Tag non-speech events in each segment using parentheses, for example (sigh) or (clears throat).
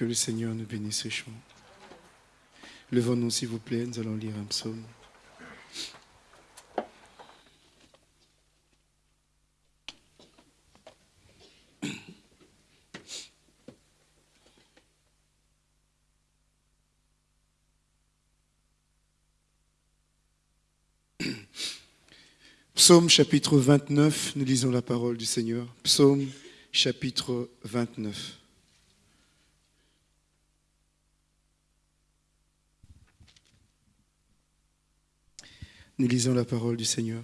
Que le Seigneur nous bénisse chant. Levons-nous, s'il vous plaît, nous allons lire un psaume. Psaume chapitre 29, nous lisons la parole du Seigneur. Psaume chapitre 29. Nous lisons la parole du Seigneur.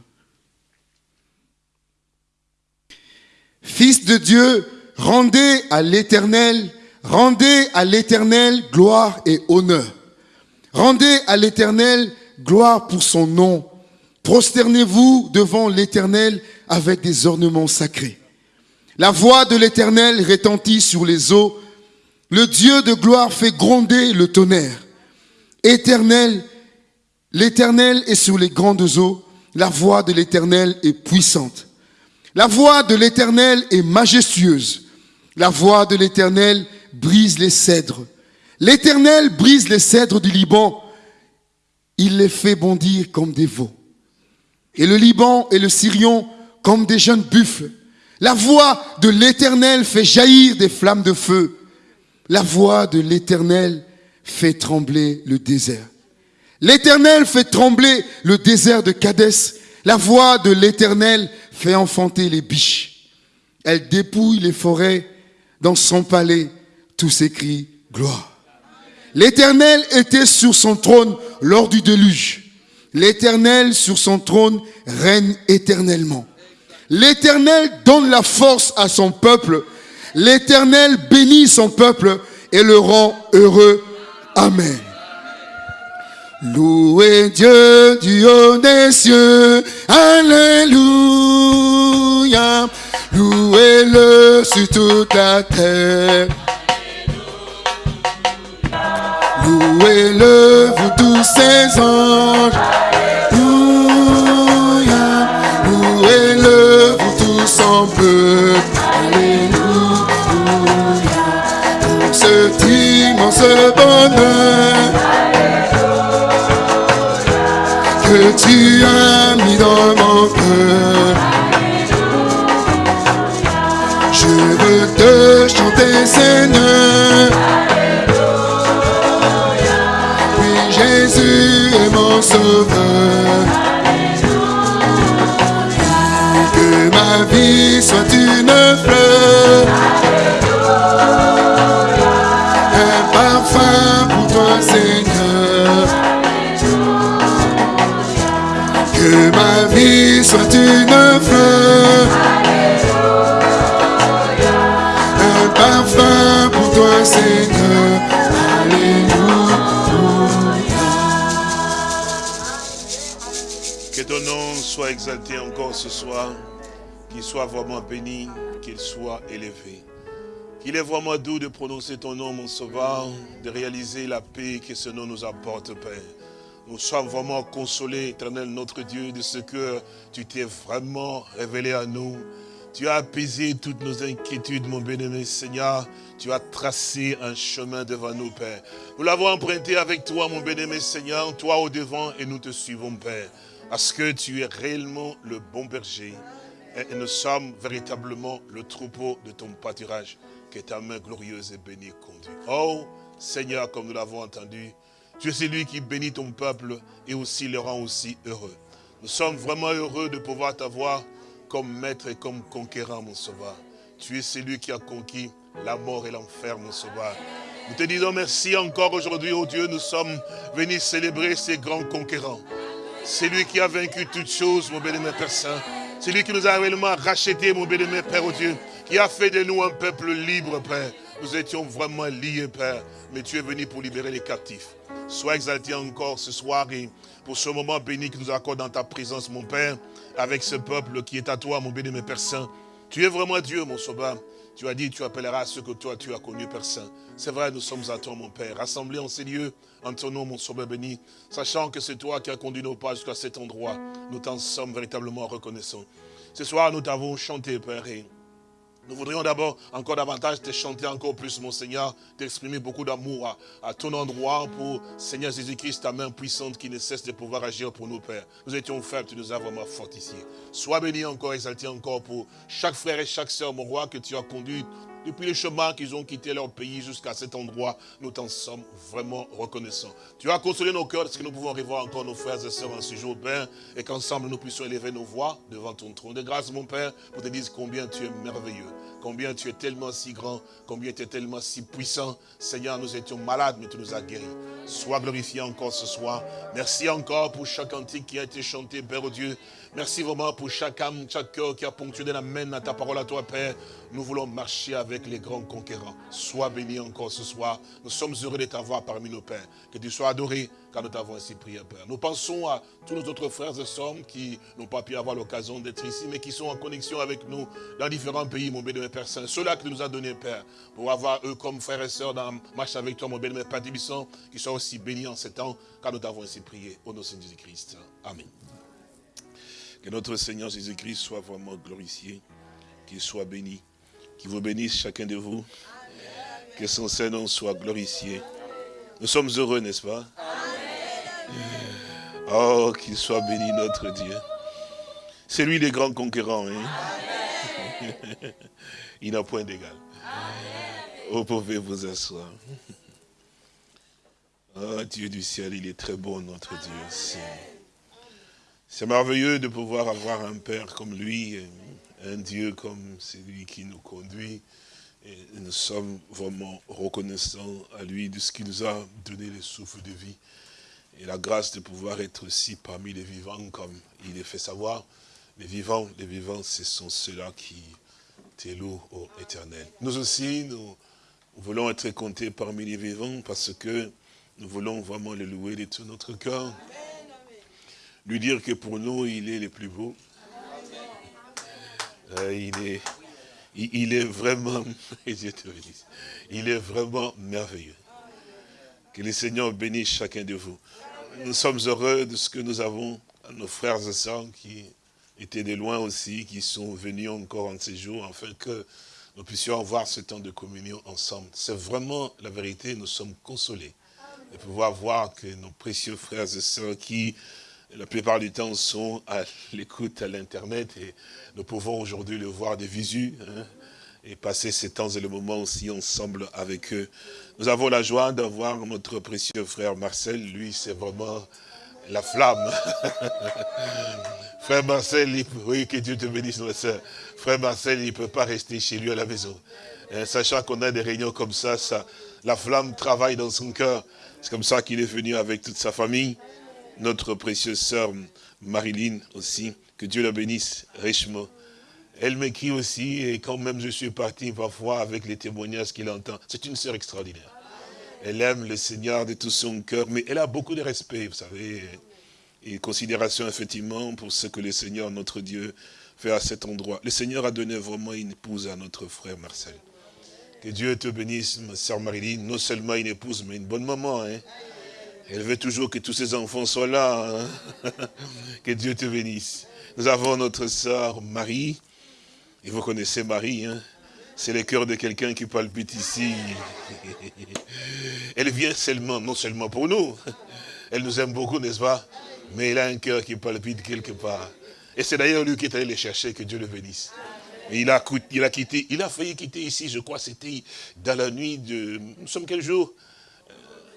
Fils de Dieu, rendez à l'Éternel, rendez à l'Éternel gloire et honneur. Rendez à l'Éternel gloire pour son nom. Prosternez-vous devant l'Éternel avec des ornements sacrés. La voix de l'Éternel retentit sur les eaux. Le Dieu de gloire fait gronder le tonnerre. Éternel, L'Éternel est sur les grandes eaux, la voix de l'Éternel est puissante. La voix de l'Éternel est majestueuse. La voix de l'Éternel brise les cèdres. L'Éternel brise les cèdres du Liban. Il les fait bondir comme des veaux. Et le Liban et le Syrion comme des jeunes buffles. La voix de l'Éternel fait jaillir des flammes de feu. La voix de l'Éternel fait trembler le désert. L'Éternel fait trembler le désert de Cadès. La voix de l'Éternel fait enfanter les biches. Elle dépouille les forêts. Dans son palais, tous s'écrit gloire. L'Éternel était sur son trône lors du déluge. L'Éternel sur son trône règne éternellement. L'Éternel donne la force à son peuple. L'Éternel bénit son peuple et le rend heureux. Amen. Louez Dieu du haut des cieux. Alléluia. Louez-le sur toute la terre. Louez-le, vous tous ses anges. Alléluia. Louez-le, vous tous en peuple. Alléluia. Pour ce immense bonheur. Tu as mis dans mon cœur. Je veux te chanter, Seigneur. Oui, Jésus est mon sauveur. Que ma vie soit Vie soit une. Un parfum pour toi, Seigneur. Alléluia. Que ton nom soit exalté encore ce soir, qu'il soit vraiment béni, qu'il soit élevé. Qu'il est vraiment doux de prononcer ton nom, mon sauveur, de réaliser la paix que ce nom nous apporte, Père. Nous sommes vraiment consolés, éternel notre Dieu, de ce que tu t'es vraiment révélé à nous. Tu as apaisé toutes nos inquiétudes, mon bien-aimé Seigneur. Tu as tracé un chemin devant nous, Père. Nous l'avons emprunté avec toi, mon bien-aimé Seigneur, toi au devant, et nous te suivons, Père. Parce que tu es réellement le bon berger. Et nous sommes véritablement le troupeau de ton pâturage. Que ta main glorieuse et bénie conduit. Oh, Seigneur, comme nous l'avons entendu, tu es celui qui bénit ton peuple et aussi le rend aussi heureux. Nous sommes vraiment heureux de pouvoir t'avoir comme maître et comme conquérant, mon sauveur. Tu es celui qui a conquis la mort et l'enfer, mon sauveur. Nous te disons merci encore aujourd'hui, oh Dieu, nous sommes venus célébrer ces grands conquérants. C'est lui qui a vaincu toutes choses, mon bénémoine Père Saint. C'est lui qui nous a réellement racheté, mon bénémoine Père, oh Dieu, qui a fait de nous un peuple libre, Père. Nous étions vraiment liés, Père, mais tu es venu pour libérer les captifs. Sois exalté encore ce soir et pour ce moment béni que nous accorde dans ta présence, mon Père, avec ce peuple qui est à toi, mon béni, mon Père Saint. Tu es vraiment Dieu, mon sauveur. Tu as dit, tu appelleras ceux que toi, tu as connus, Père Saint. C'est vrai, nous sommes à toi, mon Père, rassemblés en ces lieux, en ton nom, mon sauveur béni, sachant que c'est toi qui as conduit nos pas jusqu'à cet endroit. Nous t'en sommes véritablement reconnaissants. Ce soir, nous t'avons chanté, Père, et Nous voudrions d'abord encore davantage te chanter encore plus, mon Seigneur, t'exprimer beaucoup d'amour à, ton endroit pour, Seigneur Jésus-Christ, ta main puissante qui ne cesse de pouvoir agir pour nous, Père. Nous étions faibles, tu nous as vraiment fortifiés. Sois béni encore, exalté encore pour chaque frère et chaque sœur, mon roi, que tu as conduit depuis le chemin qu'ils ont quitté leur pays jusqu'à cet endroit, nous t'en sommes vraiment reconnaissants. Tu as consolé nos cœurs parce que nous pouvons revoir encore nos frères et sœurs en ce jour, Père, et qu'ensemble nous puissions élever nos voix devant ton trône de grâce, mon Père, pour te dire combien tu es merveilleux, combien tu es tellement si grand, combien tu es tellement si puissant. Seigneur, nous étions malades, mais tu nous as guéris. Sois glorifié encore ce soir. Merci encore pour chaque antique qui a été chanté, Père Dieu. Merci vraiment pour chaque âme, chaque cœur qui a ponctué la main à ta parole à toi, Père. Nous voulons marcher avec les grands conquérants. Sois béni encore ce soir. Nous sommes heureux de t'avoir parmi nos pères. Que tu sois adoré, car nous t'avons ainsi prié, Père. Nous pensons à tous nos autres frères et sœurs qui n'ont pas pu avoir l'occasion d'être ici, mais qui sont en connexion avec nous dans différents pays, mon béni, Père Saint. Ceux-là que tu nous as donnés, Père, pour avoir eux comme frères et sœurs dans marche avec toi, mon béni, Père Tibissant, qui soient aussi bénis en ce temps, car nous t'avons ainsi prié. Au nom de Jésus-Christ. Amen. Que notre Seigneur Jésus-Christ soit vraiment glorifié, qu'il soit béni, qu'il vous bénisse chacun de vous, que son Saint-Nom soit glorifié. Nous sommes heureux, n'est-ce pas? Oh, qu'il soit béni notre Dieu. C'est lui le grand conquérant. Hein? (laughs) Il n'a point d'égal. Vous pouvez vous asseoir. Oh Dieu du ciel, il est très bon notre Dieu. C'est merveilleux de pouvoir avoir un Père comme lui, un Dieu comme celui qui nous conduit. Et nous sommes vraiment reconnaissants à lui de ce qu'il nous a donné le souffle de vie et la grâce de pouvoir être aussi parmi les vivants comme il est fait savoir. Les vivants, les vivants, ce sont ceux-là qui t'élouent au éternel. Nous aussi, nous voulons être comptés parmi les vivants parce que nous voulons vraiment le louer de tout notre cœur lui dire que pour nous, il est le plus beau. Euh, il, est, vraiment, (laughs) il est vraiment merveilleux. Que le Seigneur bénisse chacun de vous. Nous sommes heureux de ce que nous avons, nos frères et sœurs qui étaient de loin aussi, qui sont venus encore en ces jours, afin que nous puissions avoir ce temps de communion ensemble. C'est vraiment la vérité, nous sommes consolés de pouvoir voir que nos précieux frères et sœurs qui la plupart du temps sont à l'écoute à l'Internet et nous pouvons aujourd'hui le voir de visu hein, et passer ces temps et le moment aussi ensemble avec eux. Nous avons la joie d'avoir notre précieux frère Marcel, lui c'est vraiment la flamme. (laughs) frère Marcel, oui, que Dieu te bénisse, notre soeur. Frère Marcel, il ne peut pas rester chez lui à la maison. Hein, sachant qu'on a des réunions comme ça, ça, la flamme travaille dans son cœur. C'est comme ça qu'il est venu avec toute sa famille notre précieuse sœur Marilyn aussi, que Dieu la bénisse richement. Elle m'écrit aussi, et quand même je suis parti parfois avec les témoignages qu'il entend, c'est une sœur extraordinaire. Elle aime le Seigneur de tout son cœur, mais elle a beaucoup de respect, vous savez, et considération effectivement pour ce que le Seigneur, notre Dieu, fait à cet endroit. Le Seigneur a donné vraiment une épouse à notre frère Marcel. Que Dieu te bénisse, ma sœur Marilyn, non seulement une épouse, mais une bonne maman. Hein? Elle veut toujours que tous ses enfants soient là. Hein. (laughs) que Dieu te bénisse. Nous avons notre sœur Marie. Et vous connaissez Marie, hein. c'est le cœur de quelqu'un qui palpite ici. (laughs) Elle vient seulement, non seulement pour nous. Elle nous aime beaucoup, n'est-ce pas? Mais elle a un cœur qui palpite quelque part. Et c'est d'ailleurs lui qui est allé les chercher, que Dieu le bénisse. il a, il a quitté, il a failli quitter ici, je crois, c'était dans la nuit de... Nous sommes quel jour?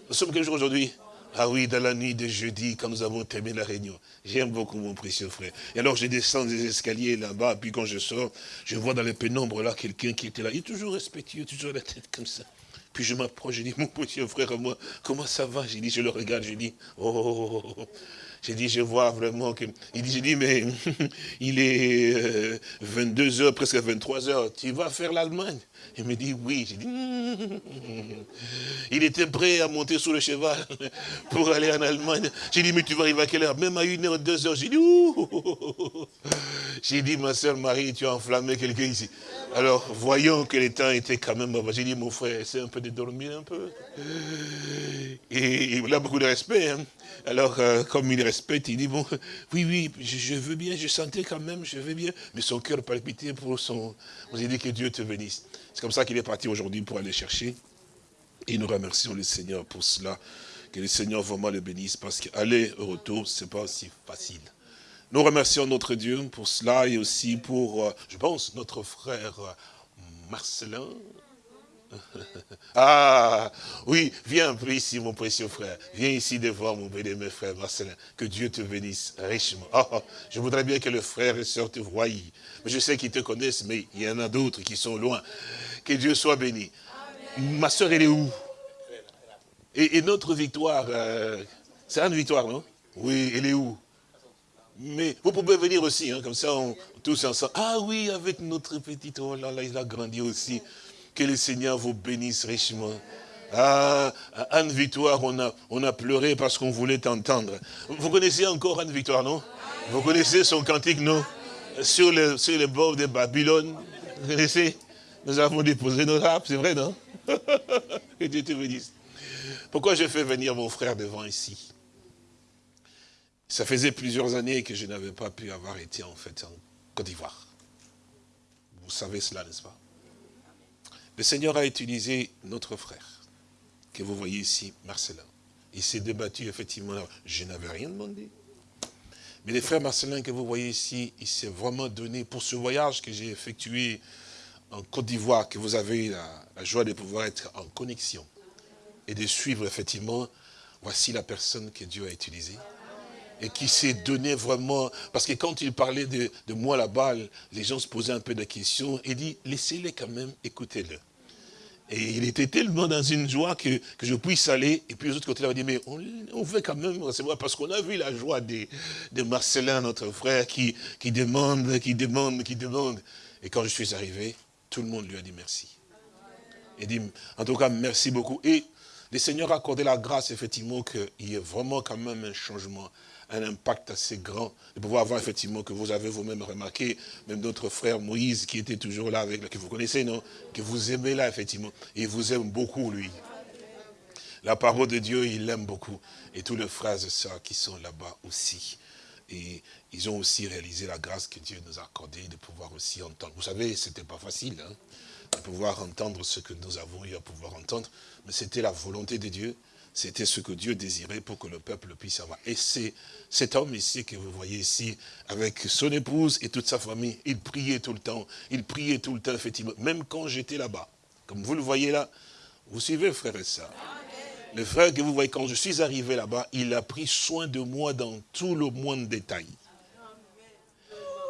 Nous sommes quel jour aujourd'hui? Ah oui, dans la nuit de jeudi, quand nous avons terminé la réunion. J'aime beaucoup mon précieux frère. Et alors je descends des escaliers là-bas, puis quand je sors, je vois dans les pénombres là quelqu'un qui était là. Il est toujours respectueux, toujours la tête comme ça. Puis je m'approche, je dis, mon précieux frère à moi, comment ça va? J'ai dit, je le regarde, je dis, oh, oh, oh, oh j'ai dit, je vois vraiment que... Il dit, j'ai dit, mais (laughs) il est 22 euh, presque 23 h tu vas faire l'Allemagne? Il me dit, oui. J'ai dit, (laughs) il était prêt à monter sur le cheval (laughs) pour aller en Allemagne. J'ai dit, mais tu vas arriver à quelle heure? Même à 1 h 2 h J'ai dit, ouh J'ai dit, ma soeur Marie, tu as enflammé quelqu'un ici. Alors, voyons que le temps était quand même... J'ai dit, mon frère, essaie un peu de dormir un peu. Et il a beaucoup de respect. Hein. Alors, euh, comme il respecte, il dit, bon, (laughs) oui, oui, je, veux bien, je sentais quand même, je veux bien, mais son cœur palpitait pour son... Vous avez dit que Dieu te bénisse. C'est comme ça qu'il est parti aujourd'hui pour aller chercher. Et nous remercions le Seigneur pour cela. Que le Seigneur vraiment le bénisse, parce qu'aller au retour, c'est pas aussi facile. Nous remercions notre Dieu pour cela et aussi pour, euh, je pense, notre frère euh, Marcelin, (laughs) ah, oui, viens ici, mon précieux frère. Viens ici devant mon béni, frère Marcelin. Que Dieu te bénisse richement. Ah, ah, je voudrais bien que le frère et soeur te voient. Mais je sais qu'ils te connaissent, mais il y en a d'autres qui sont loin. Que Dieu soit béni. Ma soeur, elle est où? Et, notre victoire, euh, c'est une victoire, non? Oui, elle est où? Mais vous pouvez venir aussi, hein, comme ça, tous ensemble. Ah oui, avec notre petite, oh là, il a grandi aussi. Que le Seigneur vous bénisse richement. Ah, Anne Victoire, on a, on a pleuré parce qu'on voulait t'entendre. Vous connaissez encore Anne Victoire, non? Vous connaissez son cantique, non? Sur le, sur bord de Babylone. Vous connaissez? Nous avons déposé nos rap, c'est vrai, non? (laughs) Que Dieu te bénisse. Pourquoi je fais venir mon frère devant ici? Ça faisait plusieurs années que je n'avais pas pu avoir été en fait en Côte d'Ivoire. Vous savez cela, n'est-ce pas? Le Seigneur a utilisé notre frère, que vous voyez ici, Marcelin. Il s'est débattu, effectivement, je n'avais rien demandé. Mais le frère Marcelin que vous voyez ici, il s'est vraiment donné pour ce voyage que j'ai effectué en Côte d'Ivoire, que vous avez la, la, joie de pouvoir être en connexion et de suivre effectivement, voici la personne que Dieu a utilisée et qui s'est donné vraiment, parce que quand il parlait de, de moi là-bas, les gens se posaient un peu de questions, il dit, laissez-les quand même, écoutez-le. Et il était tellement dans une joie que, que je puisse aller. Et puis les autres côtés, il dit, mais on, veut quand même recevoir, parce qu'on a vu la joie de, de Marcelin, notre frère, qui, qui demande, qui demande, qui demande. Et quand je suis arrivé, tout le monde lui a dit merci. Il dit, en tout cas, merci beaucoup. Et le Seigneur a accordé la grâce, effectivement, qu'il y ait vraiment quand même un changement un impact assez grand de pouvoir voir effectivement que vous avez vous-même remarqué, même notre frère Moïse qui était toujours là avec, que vous connaissez, non? Que vous aimez là, effectivement. Et il vous aime beaucoup, lui. La parole de Dieu, il l'aime beaucoup. Et tous les frères et sœurs qui sont là-bas aussi. Et ils ont aussi réalisé la grâce que Dieu nous a accordée de pouvoir aussi entendre. Vous savez, c'était pas facile, hein, de pouvoir entendre ce que nous avons eu à pouvoir entendre. Mais c'était la volonté de Dieu. C'était ce que Dieu désirait pour que le peuple puisse avoir. Et c'est cet homme ici que vous voyez ici, avec son épouse et toute sa famille, il priait tout le temps. Il priait tout le temps, effectivement, même quand j'étais là-bas. Comme vous le voyez là, vous suivez, frère et sœurs. Le frère que vous voyez, quand je suis arrivé là-bas, il a pris soin de moi dans tout le monde détail.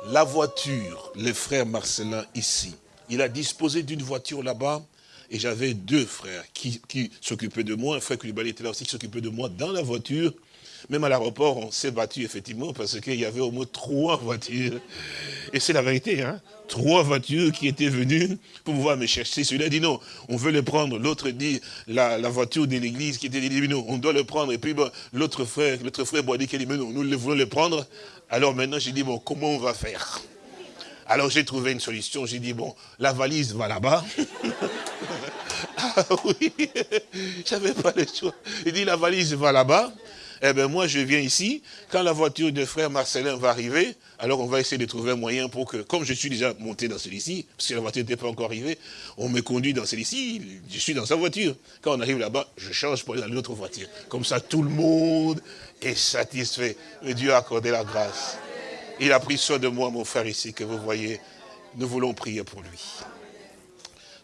La voiture, le frère Marcelin ici, il a disposé d'une voiture là-bas, et j'avais deux frères qui, qui s'occupaient de moi. Un frère Koulibaly était là aussi qui s'occupait de moi dans la voiture. Même à l'aéroport, on s'est battu effectivement parce qu'il y avait au moins trois voitures. Et c'est la vérité, hein. Trois voitures qui étaient venues pour pouvoir me chercher. Celui-là dit non, on veut le prendre. L'autre dit la, voiture de l'église qui était dit non, on doit le prendre. Et puis l'autre frère, l'autre frère dit qu'il dit mais non, nous voulons le prendre. Alors maintenant j'ai dit bon, comment on va faire? Alors j'ai trouvé une solution, j'ai dit, bon, la valise va là-bas. (laughs) ah oui, (laughs) j'avais pas le choix. Il dit, la valise va là-bas. Eh bien, moi, je viens ici. Quand la voiture de frère Marcelin va arriver, alors on va essayer de trouver un moyen pour que, comme je suis déjà monté dans celui-ci, parce que la voiture n'était pas encore arrivée, on me conduit dans celui-ci, je suis dans sa voiture. Quand on arrive là-bas, je change pour aller dans une autre voiture. Comme ça, tout le monde est satisfait. Mais Dieu a accordé la grâce. Il a pris soin de moi, mon frère ici, que vous voyez. Nous voulons prier pour lui.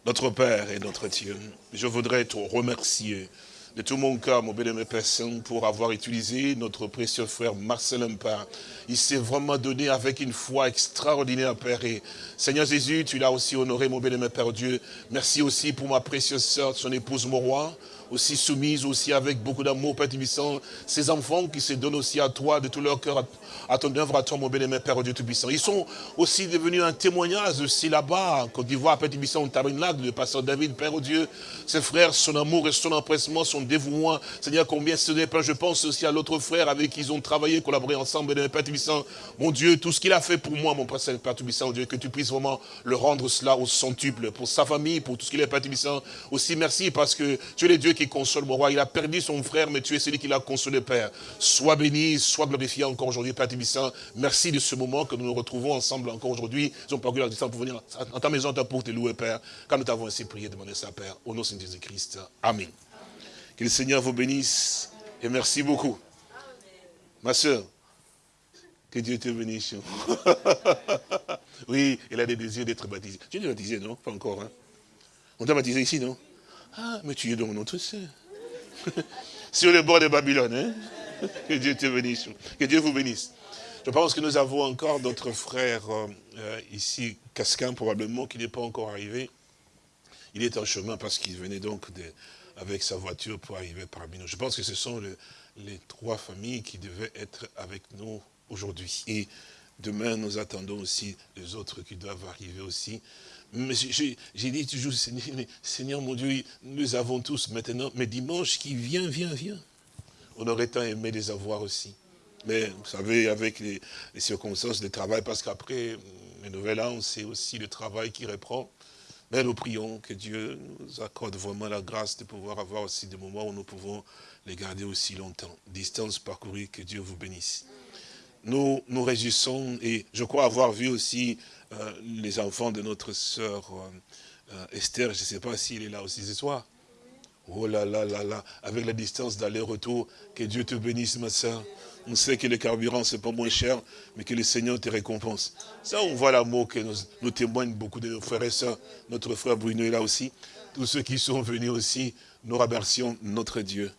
Notre Père et notre Dieu, je voudrais te remercier de tout mon cœur, mon bien-aimé Père pour avoir utilisé notre précieux frère Marcelin Père. Il s'est vraiment donné avec une foi extraordinaire, Père. Et Seigneur Jésus, tu l'as aussi honoré, mon bien-aimé Père Dieu. Merci aussi pour ma précieuse sœur, son épouse Morois aussi soumise, aussi avec beaucoup d'amour, Père Tubissant, ces enfants qui se donnent aussi à toi, de tout leur cœur, à ton œuvre, à toi, mon bien-aimé Père Dieu Tout-Puissant. Ils sont aussi devenus un témoignage aussi là-bas, en Côte d'Ivoire, Père Tubissant, au tabernacle, le pasteur David, Père Dieu, ses frères, son amour et son empressement, son dévouement. Seigneur, combien ce n'est pas, je pense aussi à l'autre frère avec qui ils ont travaillé, collaboré ensemble, Père Tubissant. Mon Dieu, tout ce qu'il a fait pour moi, mon Père Père Tubissant, Dieu, que tu puisses vraiment le rendre cela au centuple, pour sa famille, pour tout ce qu'il est, Père Tubissant. Aussi, merci parce que tu es le Dieu qui console mon roi. Il a perdu son frère, mais tu es celui qui l'a consolé, Père. Sois béni, sois glorifié encore aujourd'hui, Père Tibissant. Merci de ce moment que nous nous retrouvons ensemble encore aujourd'hui. Ils ont parcouru la distance pour venir en ta maison pour te louer, Père. Quand nous t'avons ainsi prié, demandé ça, Père. Au nom de Jésus-Christ. Amen. Que le Seigneur vous bénisse et merci beaucoup. Ma soeur, que Dieu te bénisse. (laughs) oui, elle a des désirs d'être baptisée. Tu es baptisé, non? Pas encore, hein? On t'a baptisé ici, non? Ah, mais tu es dans notre sœur. (laughs) Sur le bord de Babylone, hein (laughs) Que Dieu te bénisse. Que Dieu vous bénisse. Je pense que nous avons encore d'autres frères euh, euh, ici, Casquin probablement, qui n'est pas encore arrivé. Il est en chemin parce qu'il venait donc avec sa voiture pour arriver parmi nous. Je pense que ce sont les trois familles qui devaient être avec nous aujourd'hui. Et demain, nous attendons aussi les autres qui doivent arriver aussi. J'ai dit toujours, Seigneur, mon Dieu, nous avons tous maintenant, mais dimanche qui vient, vient, vient. On aurait tant aimé les avoir aussi. Mais vous savez, avec les, circonstances de travail, parce qu'après les nouvelles an, c'est aussi le travail qui reprend. Mais nous prions que Dieu nous accorde vraiment la grâce de pouvoir avoir aussi des moments où nous pouvons les garder aussi longtemps. Distance parcourue, que Dieu vous bénisse. Nous nous réjouissons et je crois avoir vu aussi euh, les enfants de notre sœur euh, Esther, je ne sais pas s'il est là aussi ce soir. Oh là là là là, avec la distance d'aller-retour, que Dieu te bénisse ma sœur. On sait que le carburant, c'est pas moins cher, mais que le Seigneur te récompense. Ça, on voit l'amour que nous, témoignent beaucoup de nos frères et sœurs. Notre frère Bruno est là aussi. Tous ceux qui sont venus aussi, nous remercions notre Dieu.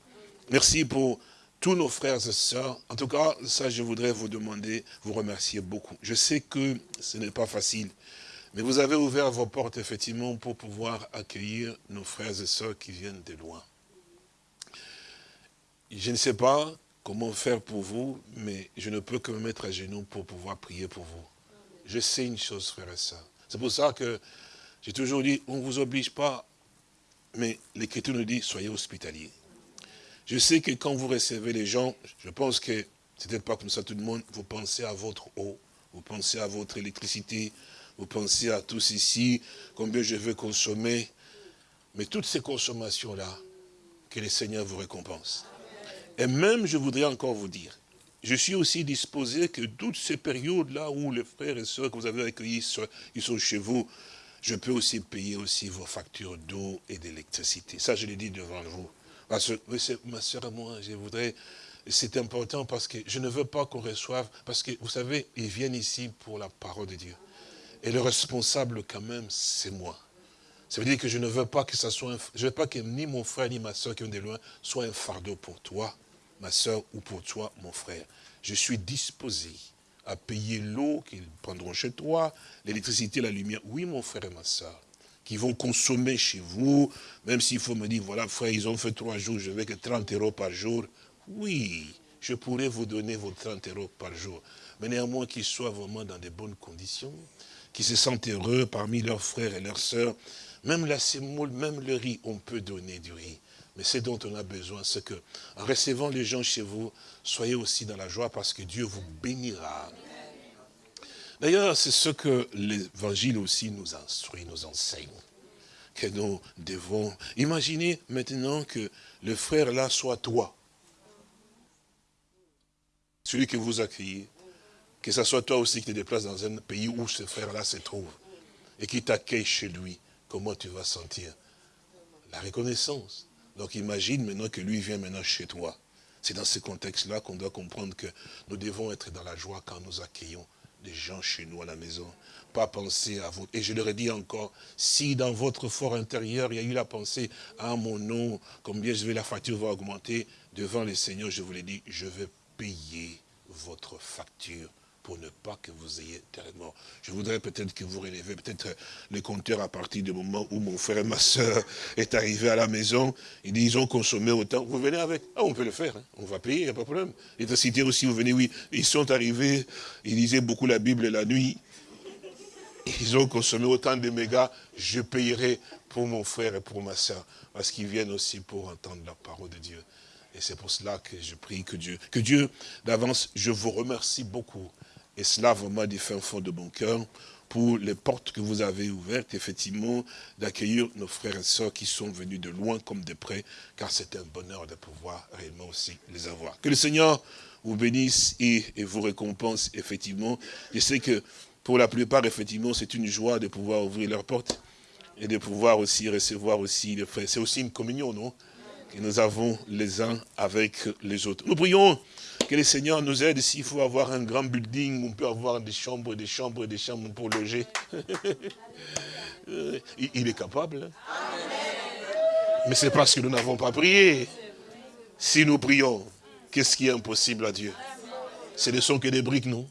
Merci pour tous nos frères et sœurs. En tout cas, ça, je voudrais vous demander, vous remercier beaucoup. Je sais que ce n'est pas facile, mais vous avez ouvert vos portes, effectivement, pour pouvoir accueillir nos frères et sœurs qui viennent de loin. Je ne sais pas comment faire pour vous, mais je ne peux que me mettre à genoux pour pouvoir prier pour vous. Je sais une chose, frère et sœurs. C'est pour ça que j'ai toujours dit, on ne vous oblige pas, mais l'Écriture nous dit, soyez hospitaliers. Je sais que quand vous recevez les gens, je pense que c'est peut-être pas comme ça tout le monde, vous pensez à votre eau, vous pensez à votre électricité, vous pensez à tous ici, combien je veux consommer. Mais toutes ces consommations-là, que le Seigneur vous récompense. Et même, je voudrais encore vous dire, je suis aussi disposé que toutes ces périodes-là où les frères et sœurs que vous avez accueillis, ils sont chez vous, je peux aussi payer aussi vos factures d'eau et d'électricité. Ça, je l'ai dit devant vous. Parce que, ma soeur et moi, je voudrais, c'est important parce que je ne veux pas qu'on reçoive, parce que vous savez, ils viennent ici pour la parole de Dieu. Et le responsable quand même, c'est moi. Ça veut dire que je ne veux pas que ça soit, ni mon frère ni ma soeur qui viennent de loin soit un fardeau pour toi, ma soeur, ou pour toi, mon frère. Je suis disposé à payer l'eau qu'ils prendront chez toi, l'électricité, la lumière. Oui, mon frère et ma soeur, qui vont consommer chez vous, même s'il faut me dire, voilà, frère, ils ont fait trois jours, je vais que 30 euros par jour. Oui, je pourrais vous donner vos 30 euros par jour. Mais néanmoins qu'ils soient vraiment dans de bonnes conditions, qu'ils se sentent heureux parmi leurs frères et leurs sœurs. Même la semoule, même le riz, on peut donner du riz. Mais ce dont on a besoin, c'est que, en recevant les gens chez vous, soyez aussi dans la joie parce que Dieu vous bénira. D'ailleurs, c'est ce que l'évangile aussi nous instruit, nous enseigne. Que nous devons... Imaginez maintenant que le frère là soit toi. Celui que vous accueillez. Que ce soit toi aussi qui te déplaces dans un pays où ce frère-là se trouve. Et qui t'accueille chez lui. Comment tu vas sentir La reconnaissance? Donc imagine maintenant que lui vient maintenant chez toi. C'est dans ce contexte-là qu'on doit comprendre que nous devons être dans la joie quand nous accueillons des gens chez nous à la maison. Pas penser à vous. Et je leur ai dit encore, si dans votre fort intérieur, il y a eu la pensée, à ah, mon nom, combien je vais, la facture va augmenter, devant le Seigneur, je vous l'ai dit, je vais payer votre facture pour ne pas que vous ayez tellement. Je voudrais peut-être que vous relevez peut-être le compteur à partir du moment où mon frère et ma soeur est arrivé à la maison. Ils ont consommé autant. Vous venez avec. Ah, on peut le faire. Hein. On va payer, il n'y a pas de problème. L'électricité aussi, vous venez, oui. Ils sont arrivés, ils lisaient beaucoup la Bible la nuit. Ils ont consommé autant de mégas. Je payerai pour mon frère et pour ma soeur. Parce qu'ils viennent aussi pour entendre la parole de Dieu. Et c'est pour cela que je prie que Dieu, que Dieu, d'avance, je vous remercie beaucoup et cela vraiment du fin fond de mon cœur pour les portes que vous avez ouvertes, effectivement, d'accueillir nos frères et sœurs qui sont venus de loin comme de près, car c'est un bonheur de pouvoir réellement aussi les avoir. Que le Seigneur vous bénisse et, vous récompense, effectivement. Je sais que pour la plupart, effectivement, c'est une joie de pouvoir ouvrir leurs portes et de pouvoir aussi recevoir aussi les frères. C'est aussi une communion, non? Que nous avons les uns avec les autres. Nous prions que le Seigneur nous aide s'il faut avoir un grand building, on peut avoir des chambres, des chambres, des chambres pour loger. (laughs) Il est capable. Mais c'est parce que nous n'avons pas prié. Si nous prions, qu'est-ce qui est impossible à Dieu? Ce ne sont que des briques, non?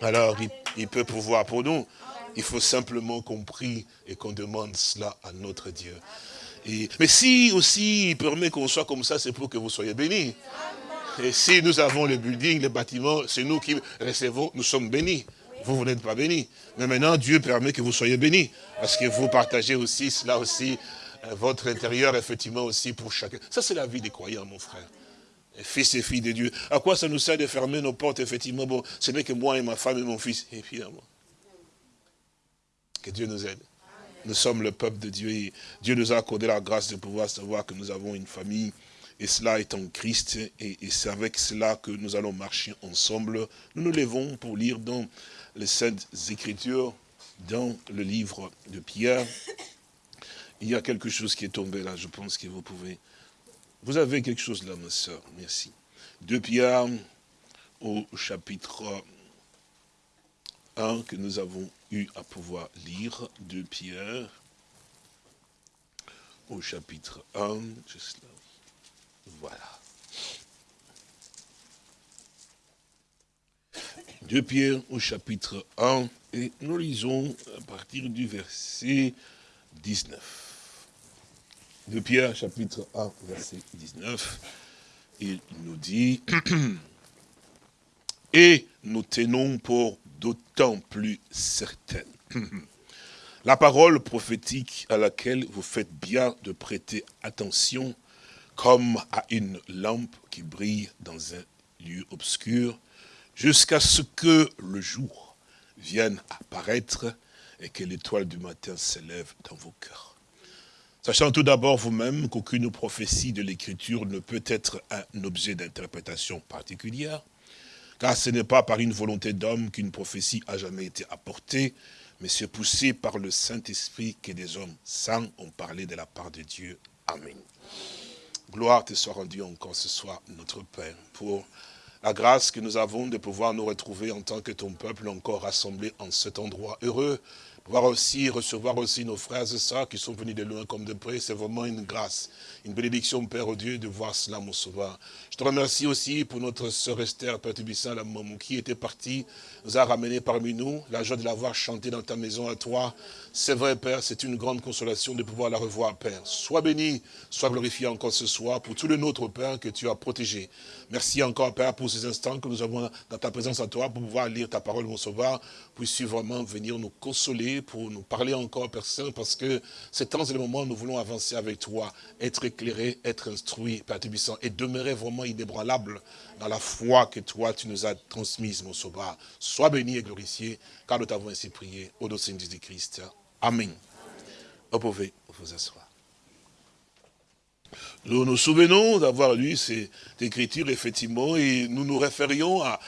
Alors, il, peut pouvoir pour nous. Il faut simplement qu'on prie et qu'on demande cela à notre Dieu. Mais si aussi il permet qu'on soit comme ça, c'est pour que vous soyez bénis. Et si nous avons le building, les bâtiments, c'est nous qui recevons, nous sommes bénis. Vous, vous n'êtes pas bénis. Mais maintenant, Dieu permet que vous soyez bénis. Parce que vous partagez aussi cela aussi, euh, votre intérieur, effectivement, aussi pour chacun. Ça, c'est la vie des croyants, mon frère. fils et filles de Dieu. À quoi ça nous sert de fermer nos portes, effectivement? Bon, ce n'est que moi et ma femme et mon fils. Finalement, que Dieu nous aide. Nous sommes le peuple de Dieu et Dieu nous a accordé la grâce de pouvoir savoir que nous avons une famille et cela est en Christ, et, c'est avec cela que nous allons marcher ensemble. Nous nous levons pour lire dans les Saintes Écritures, dans le livre de Pierre. Il y a quelque chose qui est tombé là, je pense que vous pouvez... Vous avez quelque chose là, ma soeur, merci. De Pierre au chapitre 1 que nous avons eu à pouvoir lire. De Pierre au chapitre 1, juste là. Voilà. Deux Pierre au chapitre 1, et nous lisons à partir du verset 19. De Pierre, chapitre 1, verset 19, il nous dit, (coughs) et nous tenons pour d'autant plus certaine (clears throat) la parole prophétique à laquelle vous faites bien de prêter attention, comme à une lampe qui brille dans un lieu obscur, jusqu'à ce que le jour vienne apparaître et que l'étoile du matin s'élève dans vos cœurs. Sachant tout d'abord vous-même qu'aucune prophétie de l'Écriture ne peut être un objet d'interprétation particulière, car ce n'est pas par une volonté d'homme qu'une prophétie a jamais été apportée, mais c'est poussé par le Saint-Esprit que des hommes saints ont parlé de la part de Dieu. Amen. Gloire te soit rendue encore ce soir, notre Père, pour la grâce que nous avons de pouvoir nous retrouver en tant que ton peuple encore rassemblé en cet endroit heureux, pouvoir aussi recevoir aussi nos frères et sœurs qui sont venus de loin comme de près, c'est vraiment une grâce, une bénédiction, Père Dieu, de voir cela, mon sauveur. Je te remercie aussi pour notre sœur Esther, Père Tubissin, la maman qui était partie, nous a ramenés parmi nous, la joie de l'avoir chanté dans ta maison à toi. C'est vrai, Père, c'est une grande consolation de pouvoir la revoir, Père. Sois béni, sois glorifié encore ce soir pour tout le nôtre, Père, que tu as protégé. Merci encore, Père, pour ces instants que nous avons dans ta présence à toi, pour pouvoir lire ta parole, mon sauveur. Puisses-tu vraiment venir nous consoler, pour nous parler encore, Père Saint, parce que ces temps et les moments, nous voulons avancer avec toi, être éclairés, être instruits, Père Tubissant, et demeurer vraiment inébranlable dans la foi que toi, tu nous as transmise, mon sauveur. Sois béni et glorifié, car nous t'avons ainsi prié, au nom de Jésus-Christ. Amen. Vous pouvez vous asseoir. Nous nous souvenons d'avoir lu cette écriture, effectivement, et nous nous référions à,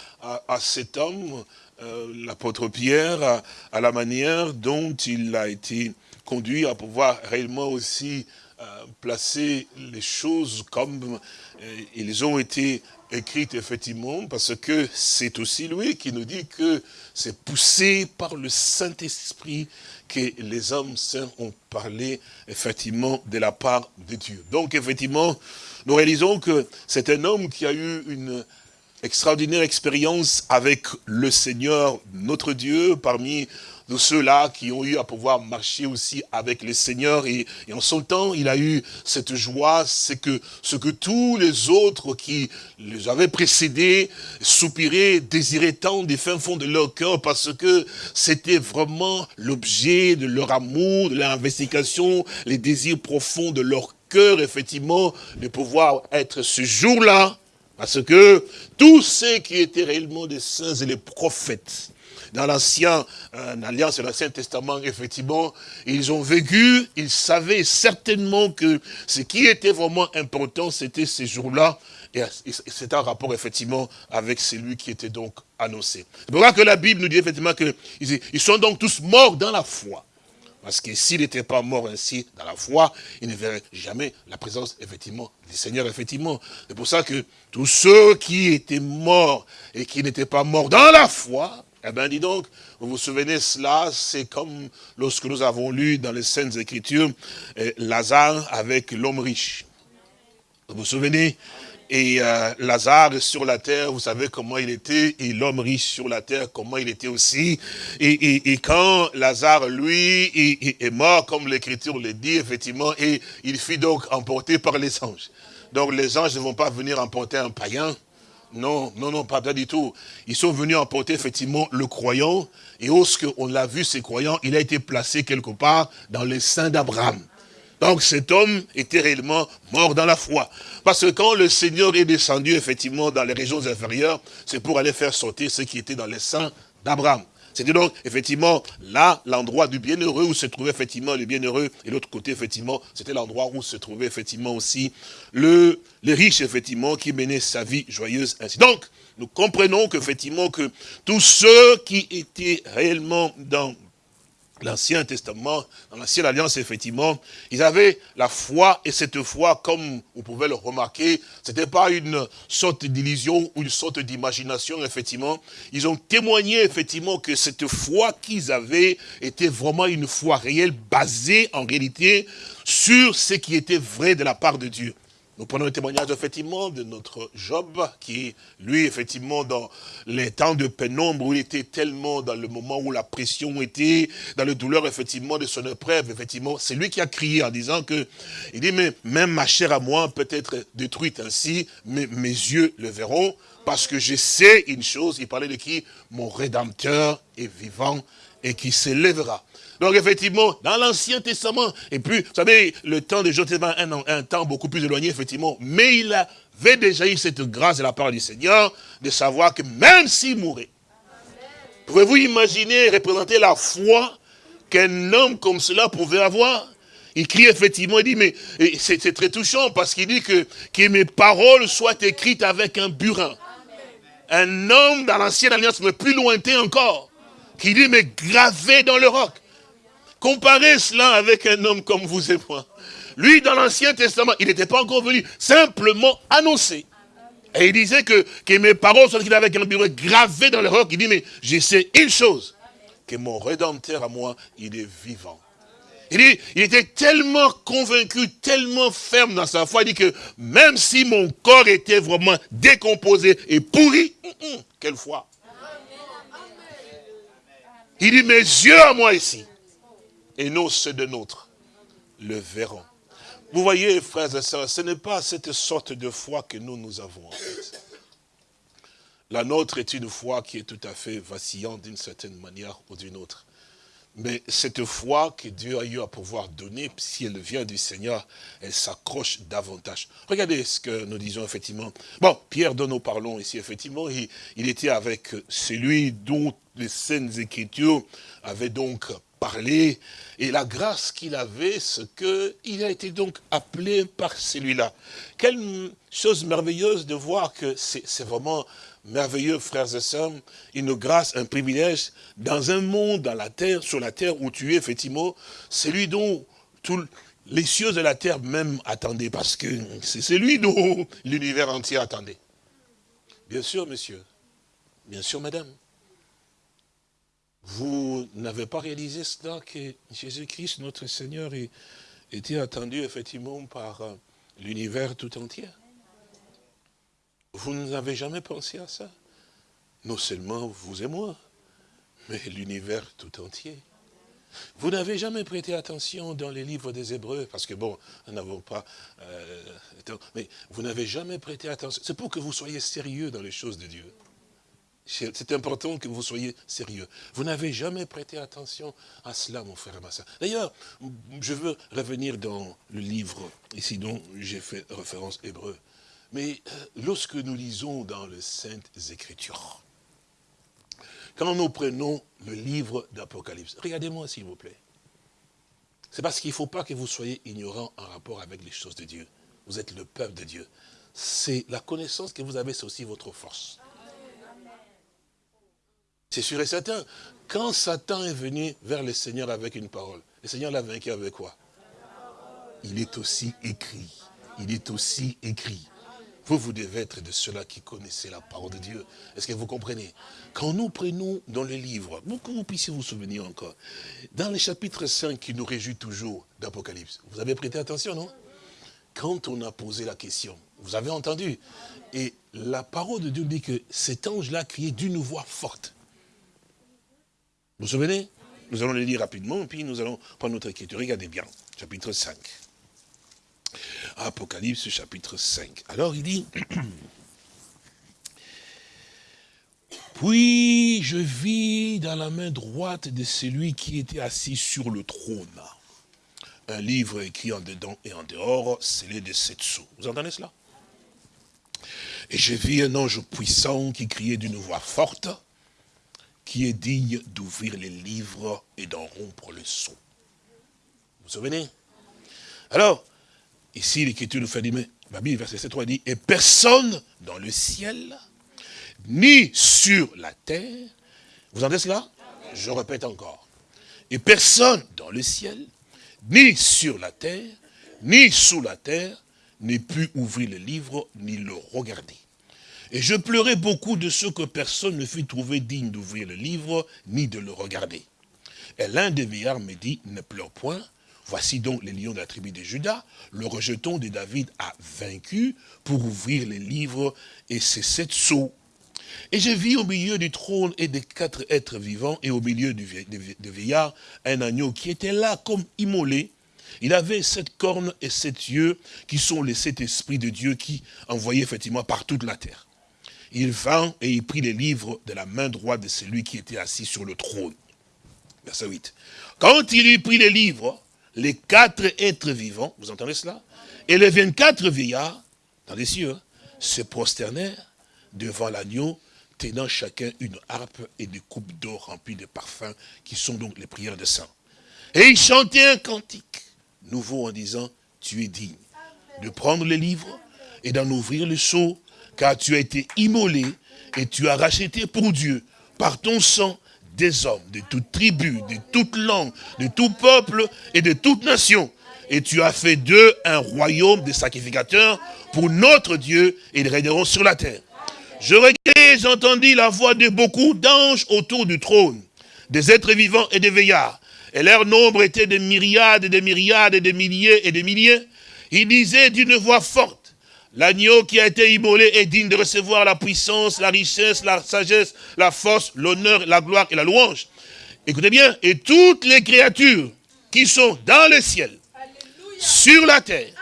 cet homme, euh, l'apôtre Pierre, à, la manière dont il a été conduit à pouvoir réellement aussi euh, placer les choses comme euh, ils ont été écrites, effectivement, parce que c'est aussi lui qui nous dit que c'est poussé par le Saint-Esprit que les hommes saints ont parlé effectivement de la part de Dieu. Donc effectivement, nous réalisons que c'est un homme qui a eu une extraordinaire expérience avec le Seigneur, notre Dieu, parmi de ceux-là qui ont eu à pouvoir marcher aussi avec le Seigneur. Et, en son temps, il a eu cette joie, c'est que ce que tous les autres qui les avaient précédés soupiraient, désiraient tant des fins fonds de leur cœur, parce que c'était vraiment l'objet de leur amour, de leur investigation, les désirs profonds de leur cœur, effectivement, de pouvoir être ce jour-là, parce que tous ceux qui étaient réellement des saints et les prophètes, dans l'ancien euh, alliance et l'ancien testament, effectivement, ils ont vécu, ils savaient certainement que ce qui était vraiment important, c'était ces jours-là, et c'est un rapport, effectivement, avec celui qui était donc annoncé. C'est pour ça que la Bible nous dit, effectivement, qu'ils sont donc tous morts dans la foi. Parce que s'il n'était pas mort ainsi dans la foi, il ne verrait jamais la présence, effectivement, du Seigneur, effectivement. C'est pour ça que tous ceux qui étaient morts et qui n'étaient pas morts dans la foi, eh bien, dis donc, vous vous souvenez cela, c'est comme lorsque nous avons lu dans les Saintes Écritures, eh, Lazare avec l'homme riche. Vous vous souvenez? Et euh, Lazare sur la terre, vous savez comment il était, et l'homme riche sur la terre, comment il était aussi. Et, quand Lazare, lui, est, mort, comme l'Écriture le dit, effectivement, et il fut donc emporté par les anges. Donc les anges ne vont pas venir emporter un païen, non, non, non, pas, du tout. Ils sont venus emporter effectivement le croyant, et on l'a vu, ces croyants, il a été placé quelque part dans les seins d'Abraham. Donc cet homme était réellement mort dans la foi. Parce que quand le Seigneur est descendu effectivement dans les régions inférieures, c'est pour aller faire sauter ceux qui étaient dans les seins d'Abraham. C'était donc effectivement là l'endroit du bienheureux où se trouvait effectivement le bienheureux et l'autre côté effectivement c'était l'endroit où se trouvait effectivement aussi le, les riches effectivement qui menaient sa vie joyeuse ainsi. Donc nous comprenons qu'effectivement que tous ceux qui étaient réellement dans l'Ancien Testament, dans l'Ancienne Alliance, effectivement, ils avaient la foi, et cette foi, comme vous pouvez le remarquer, ce n'était pas une sorte d'illusion ou une sorte d'imagination, effectivement. Ils ont témoigné, effectivement, que cette foi qu'ils avaient était vraiment une foi réelle, basée, en réalité, sur ce qui était vrai de la part de Dieu. Nous prenons le témoignage effectivement de notre Job, qui, lui, effectivement, dans les temps de pénombre, où il était tellement dans le moment où la pression était, dans le douleur, effectivement, de son épreuve, effectivement, c'est lui qui a crié en disant que, il dit, mais même ma chair à moi peut être détruite ainsi, mais mes yeux le verront, parce que je sais une chose, il parlait de qui? Mon Rédempteur est vivant et qui s'élèvera. Donc effectivement, dans l'Ancien Testament, et puis, vous savez, le temps de Josué un, un temps beaucoup plus éloigné, effectivement, mais il avait déjà eu cette grâce de la part du Seigneur, de savoir que même s'il mourait, pouvez-vous imaginer représenter la foi qu'un homme comme cela pouvait avoir? Il crie effectivement, il dit, mais c'est très touchant parce qu'il dit que, que mes paroles soient écrites avec un burin. Un homme dans l'ancienne alliance, mais plus lointain encore, qui dit, mais gravé dans le roc. Comparez cela avec un homme comme vous et moi. Lui, dans l'Ancien Testament, il n'était pas encore venu, simplement annoncé. Et il disait que, mes paroles sont un bureau gravé dans le roc. Il dit, mais je sais une chose, que mon Rédempteur à moi, il est vivant. Il, dit, il était tellement convaincu, tellement ferme dans sa foi, il dit que même si mon corps était vraiment décomposé et pourri, hum, hum, quelle foi. Il dit, mes yeux à moi ici, et nous, ceux de nôtres, le verront. Vous voyez, frères et sœurs, ce n'est pas cette sorte de foi que nous, nous avons en. La nôtre est une foi qui est tout à fait vacillante d'une certaine manière ou d'une autre. Mais cette foi que Dieu a eu à pouvoir donner, si elle vient du Seigneur, elle s'accroche davantage. Regardez ce que nous disons effectivement. Bon, Pierre dont nous parlons ici, effectivement, il, il était avec celui dont les Saintes Écritures avaient donc et la grâce qu'il avait, ce qu'il a été donc appelé par celui-là. Quelle chose merveilleuse de voir que c'est vraiment merveilleux, frères et sœurs, une grâce, un privilège, dans un monde, dans la terre, sur la terre où tu es, effectivement, celui dont tous les cieux de la terre même attendaient, parce que c'est celui dont (laughs) l'univers entier attendait. Bien sûr, monsieur. Bien sûr, madame. Vous n'avez pas réalisé cela que Jésus-Christ, notre Seigneur, était attendu effectivement par euh, l'univers tout entier? Vous n'avez jamais pensé à ça? Non seulement vous et moi, mais l'univers tout entier. Vous n'avez jamais prêté attention dans les livres des Hébreux, parce que bon, nous n'avons pas... Euh, mais vous n'avez jamais prêté attention. C'est pour que vous soyez sérieux dans les choses de Dieu. C'est important que vous soyez sérieux. Vous n'avez jamais prêté attention à cela, mon frère et ma soeur. D'ailleurs, je veux revenir dans le livre ici dont j'ai fait référence hébreu. Mais euh, lorsque nous lisons dans les Saintes Écritures, quand nous prenons le livre d'Apocalypse, regardez-moi s'il vous plaît. C'est parce qu'il ne faut pas que vous soyez ignorants en rapport avec les choses de Dieu. Vous êtes le peuple de Dieu. C'est la connaissance que vous avez, c'est aussi votre force. C'est sûr et certain. Quand Satan est venu vers le Seigneur avec une parole, le Seigneur l'a vaincu avec quoi? Il est aussi écrit. Il est aussi écrit. Vous, vous devez être de ceux-là qui connaissez la parole de Dieu. Est-ce que vous comprenez? Quand nous prenons dans le livre, pour que vous puissiez vous souvenir encore, dans le chapitre 5 qui nous réjouit toujours d'Apocalypse, vous avez prêté attention, non? Quand on a posé la question, vous avez entendu, et la parole de Dieu dit que cet ange-là criait d'une voix forte. Vous vous souvenez? Nous allons le lire rapidement, puis nous allons prendre notre écriture. Regardez bien, chapitre 5. Apocalypse chapitre 5. Alors il dit, (clears throat) puis je vis dans la main droite de celui qui était assis sur le trône, un livre écrit en dedans et en dehors, scellé de sept sceaux. Vous entendez cela? Et je vis un ange puissant qui criait d'une voix forte, qui est digne d'ouvrir les livres et d'en rompre le sceau. Vous vous souvenez? Alors, Ici, l'Écriture nous fait dire, mais la Bible, verset 7, 3, dit, et personne dans le ciel, ni sur la terre, vous entendez cela? Je répète encore. Et personne dans le ciel, ni sur la terre, ni sous la terre, n'ait pu ouvrir le livre, ni le regarder. Et je pleurais beaucoup de ce que personne ne fut trouvé digne d'ouvrir le livre, ni de le regarder. Et l'un des vieillards me dit, ne pleure point, Voici donc les lions de la tribu de Judas, le rejeton de David a vaincu pour ouvrir les livres et ses sept sceaux. Et je vis au milieu du trône et des quatre êtres vivants et au milieu du vieillard un agneau qui était là comme immolé. Il avait sept cornes et sept yeux qui sont les sept esprits de Dieu qui envoyaient effectivement par toute la terre. Il vint et il prit les livres de la main droite de celui qui était assis sur le trône. Verset 8. Quand il eut pris les livres, les quatre êtres vivants, vous entendez cela? Et les 24 vieillards, dans les cieux, se prosternèrent devant l'agneau, tenant chacun une harpe et des coupes d'eau remplies de parfums, qui sont donc les prières de saints. Et ils chantaient un cantique nouveau en disant, tu es digne de prendre le livre et d'en ouvrir le seau, car tu as été immolé et tu as racheté pour Dieu, par ton sang, des hommes de toute tribu, de toute langue, de tout peuple et de toute nation. Et tu as fait d'eux un royaume de sacrificateurs pour notre Dieu et ils régneront sur la terre. Je regardais, j'entendis la voix de beaucoup d'anges autour du trône, des êtres vivants et des veillards. Et leur nombre était de myriades et de myriades et de milliers et de milliers. Ils disaient d'une voix forte, L'agneau qui a été immolé est digne de recevoir la puissance, la richesse, la sagesse, la force, l'honneur, la gloire et la louange. Écoutez bien, et toutes les créatures qui sont dans le ciel, sur la terre,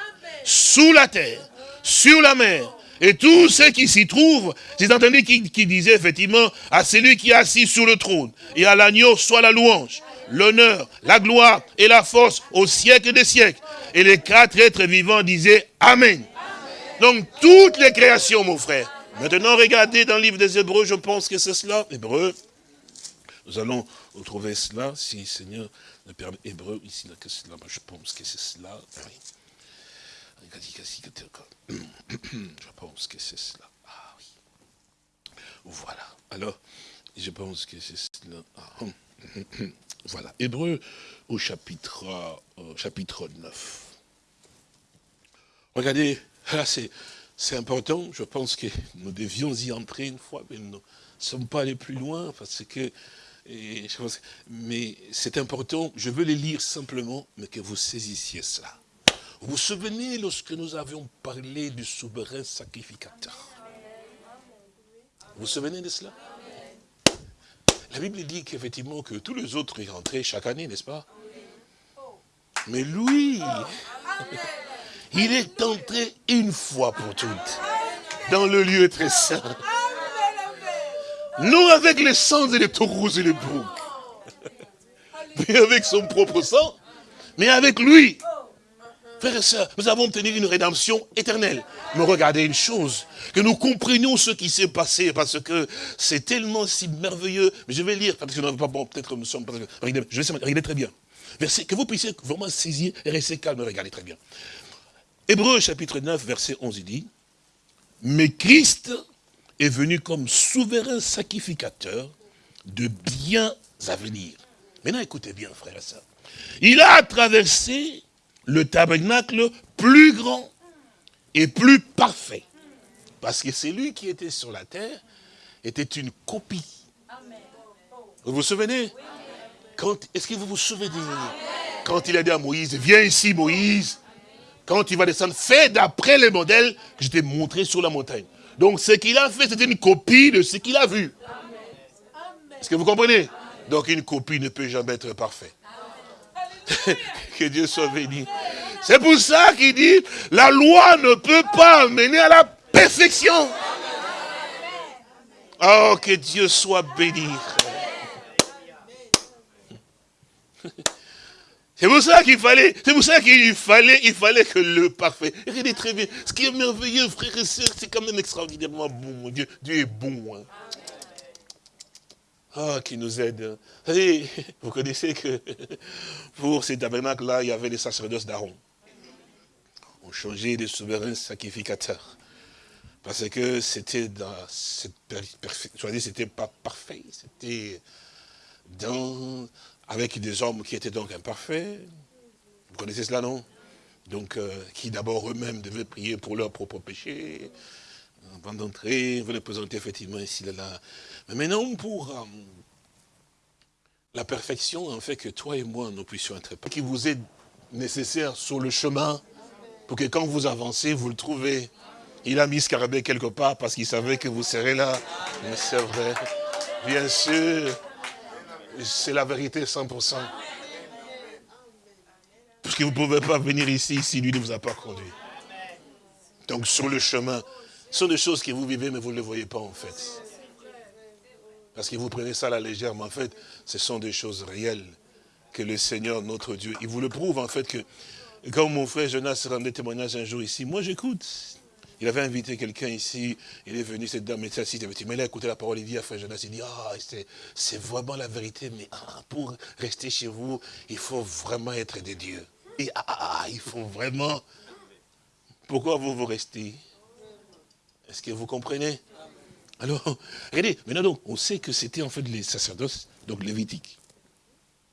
sous la terre, sur la mer, et tous ceux qui s'y trouvent, j'ai entendu qui, qui disait effectivement à celui qui est assis sur le trône et à l'agneau soit la louange, l'honneur, la gloire et la force au siècle des siècles. Et les quatre êtres vivants disaient Amen. Donc, toutes les créations, mon frère. Maintenant, regardez dans le livre des Hébreux, je pense que c'est cela. Hébreux. Nous allons retrouver cela, si Seigneur me permet. Hébreu, ici, là, que cela, je pense que c'est cela. (clears throat) Je pense que c'est cela. Ah oui. Voilà. Alors, je pense que c'est cela. Ah, (clears throat) voilà. Hébreu au chapitre, euh, chapitre 9. Regardez Là, c'est important. Je pense que nous devions y entrer une fois, mais nous ne sommes pas allés plus loin parce que. mais c'est important. Je veux les lire simplement, mais que vous saisissiez cela. Vous vous souvenez lorsque nous avions parlé du souverain sacrificateur? Vous vous souvenez de cela? La Bible dit qu'effectivement que tous les autres y rentraient chaque année, n'est-ce pas? Mais lui, il est entré une fois pour toutes dans le lieu très saint. Non avec les sangs et les taureaux et les boucs, mais avec son propre sang, mais avec lui. Frères et sœurs, nous avons obtenu une rédemption éternelle. Mais regardez une chose, que nous comprenions ce qui s'est passé, parce que c'est tellement si merveilleux. Mais je vais lire, parce que nous pas bon, peut-être nous sommes... Regardez, je vais regarder très bien. Verset, que vous puissiez vraiment saisir et rester calme, regardez très bien. Hébreu chapitre 9, verset 11, il dit, « Mais Christ est venu comme souverain sacrificateur de biens à venir. » Maintenant, écoutez bien, frères et. Il a traversé le tabernacle plus grand et plus parfait. Parce que c'est lui qui était sur la terre, était une copie. Vous vous souvenez? Est-ce que vous vous souvenez? Quand il a dit à Moïse, viens ici Moïse, quand il va descendre, fais d'après les modèles que je t'ai montré sur la montagne. Donc ce qu'il a fait, c'était une copie de ce qu'il a vu. Est-ce que vous comprenez? Donc une copie ne peut jamais être parfaite. (laughs) que Dieu soit béni. C'est pour ça qu'il dit, la loi ne peut pas mener à la perfection. Oh, que Dieu soit béni. C'est pour ça qu'il fallait, c'est pour ça qu'il fallait, il fallait que le parfait. Très bien. Ce qui est merveilleux, frères et sœurs, c'est quand même extraordinairement bon, Dieu. Dieu est bon. Hein. Ah, qui nous aide. (laughs) Vous connaissez que (laughs) pour ces tabernacles-là, il y avait les sacerdoces d'Aaron. On changeait de souverain sacrificateur. Parce que c'était dans cette c'était pas parfait, c'était dans, avec des hommes qui étaient donc imparfaits. Vous connaissez cela, non? Donc, euh, qui d'abord eux-mêmes devaient prier pour leurs propres péchés, avant d'entrer, vous les présenter effectivement ici, là, là. Mais maintenant, pour euh, la perfection, en fait que toi et moi, nous puissions être qui vous est nécessaire sur le chemin, pour que quand vous avancez, vous le trouvez. Il a mis Scarabée quelque part parce qu'il savait que vous serez là. Mais c'est vrai. Bien sûr, c'est la vérité 100%. Parce que vous ne pouvez pas venir ici si lui ne vous a pas conduit. Donc sur le chemin, ce sont des choses que vous vivez, mais vous ne les voyez pas en fait. Parce que vous prenez ça à la légère, mais en fait, ce sont des choses réelles que le Seigneur, notre Dieu, il vous le prouve en fait que, quand mon frère Jonas rendait témoignage un jour ici, moi j'écoute. Il avait invité quelqu'un ici, il est venu, cette dame était assise, il a écouté la parole, il dit à frère Jonas, il dit, ah, c'est vraiment la vérité, mais ah, pour rester chez vous, il faut vraiment être des dieux. Et ah, ah, il faut vraiment... Pourquoi vous vous restez? Est-ce que vous comprenez? Alors, regardez, maintenant donc, on sait que c'était en fait les sacerdoces, donc lévitiques.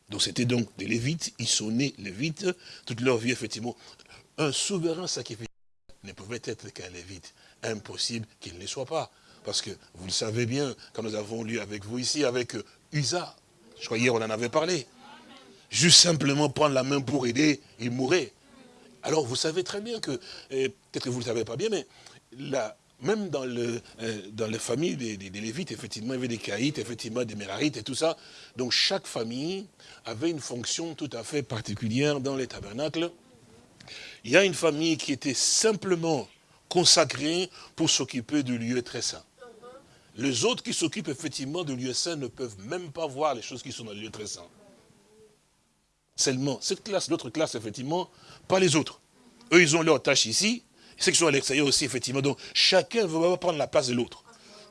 Donc c'était donc des lévites, ils sont nés lévites, toute leur vie effectivement. Un souverain sacrificateur ne pouvait être qu'un lévite. Impossible qu'il ne soit pas. Parce que vous le savez bien, quand nous avons lu avec vous ici, avec Usa, je crois hier on en avait parlé. Juste simplement prendre la main pour aider, il mourait. Alors vous savez très bien que, peut-être que vous ne le savez pas bien, mais la, même dans, euh, dans les familles des, Lévites, effectivement, il y avait des Caïtes, effectivement, des Mérarites et tout ça. Donc chaque famille avait une fonction tout à fait particulière dans les tabernacles. Il y a une famille qui était simplement consacrée pour s'occuper du lieu très saint. Les autres qui s'occupent effectivement du lieu saint ne peuvent même pas voir les choses qui sont dans le lieu très saint. Seulement, cette classe, l'autre classe, effectivement, pas les autres. Eux, ils ont leur tâche ici, ceux qui sont à l'extérieur aussi, effectivement. Donc, chacun veut prendre la place de l'autre.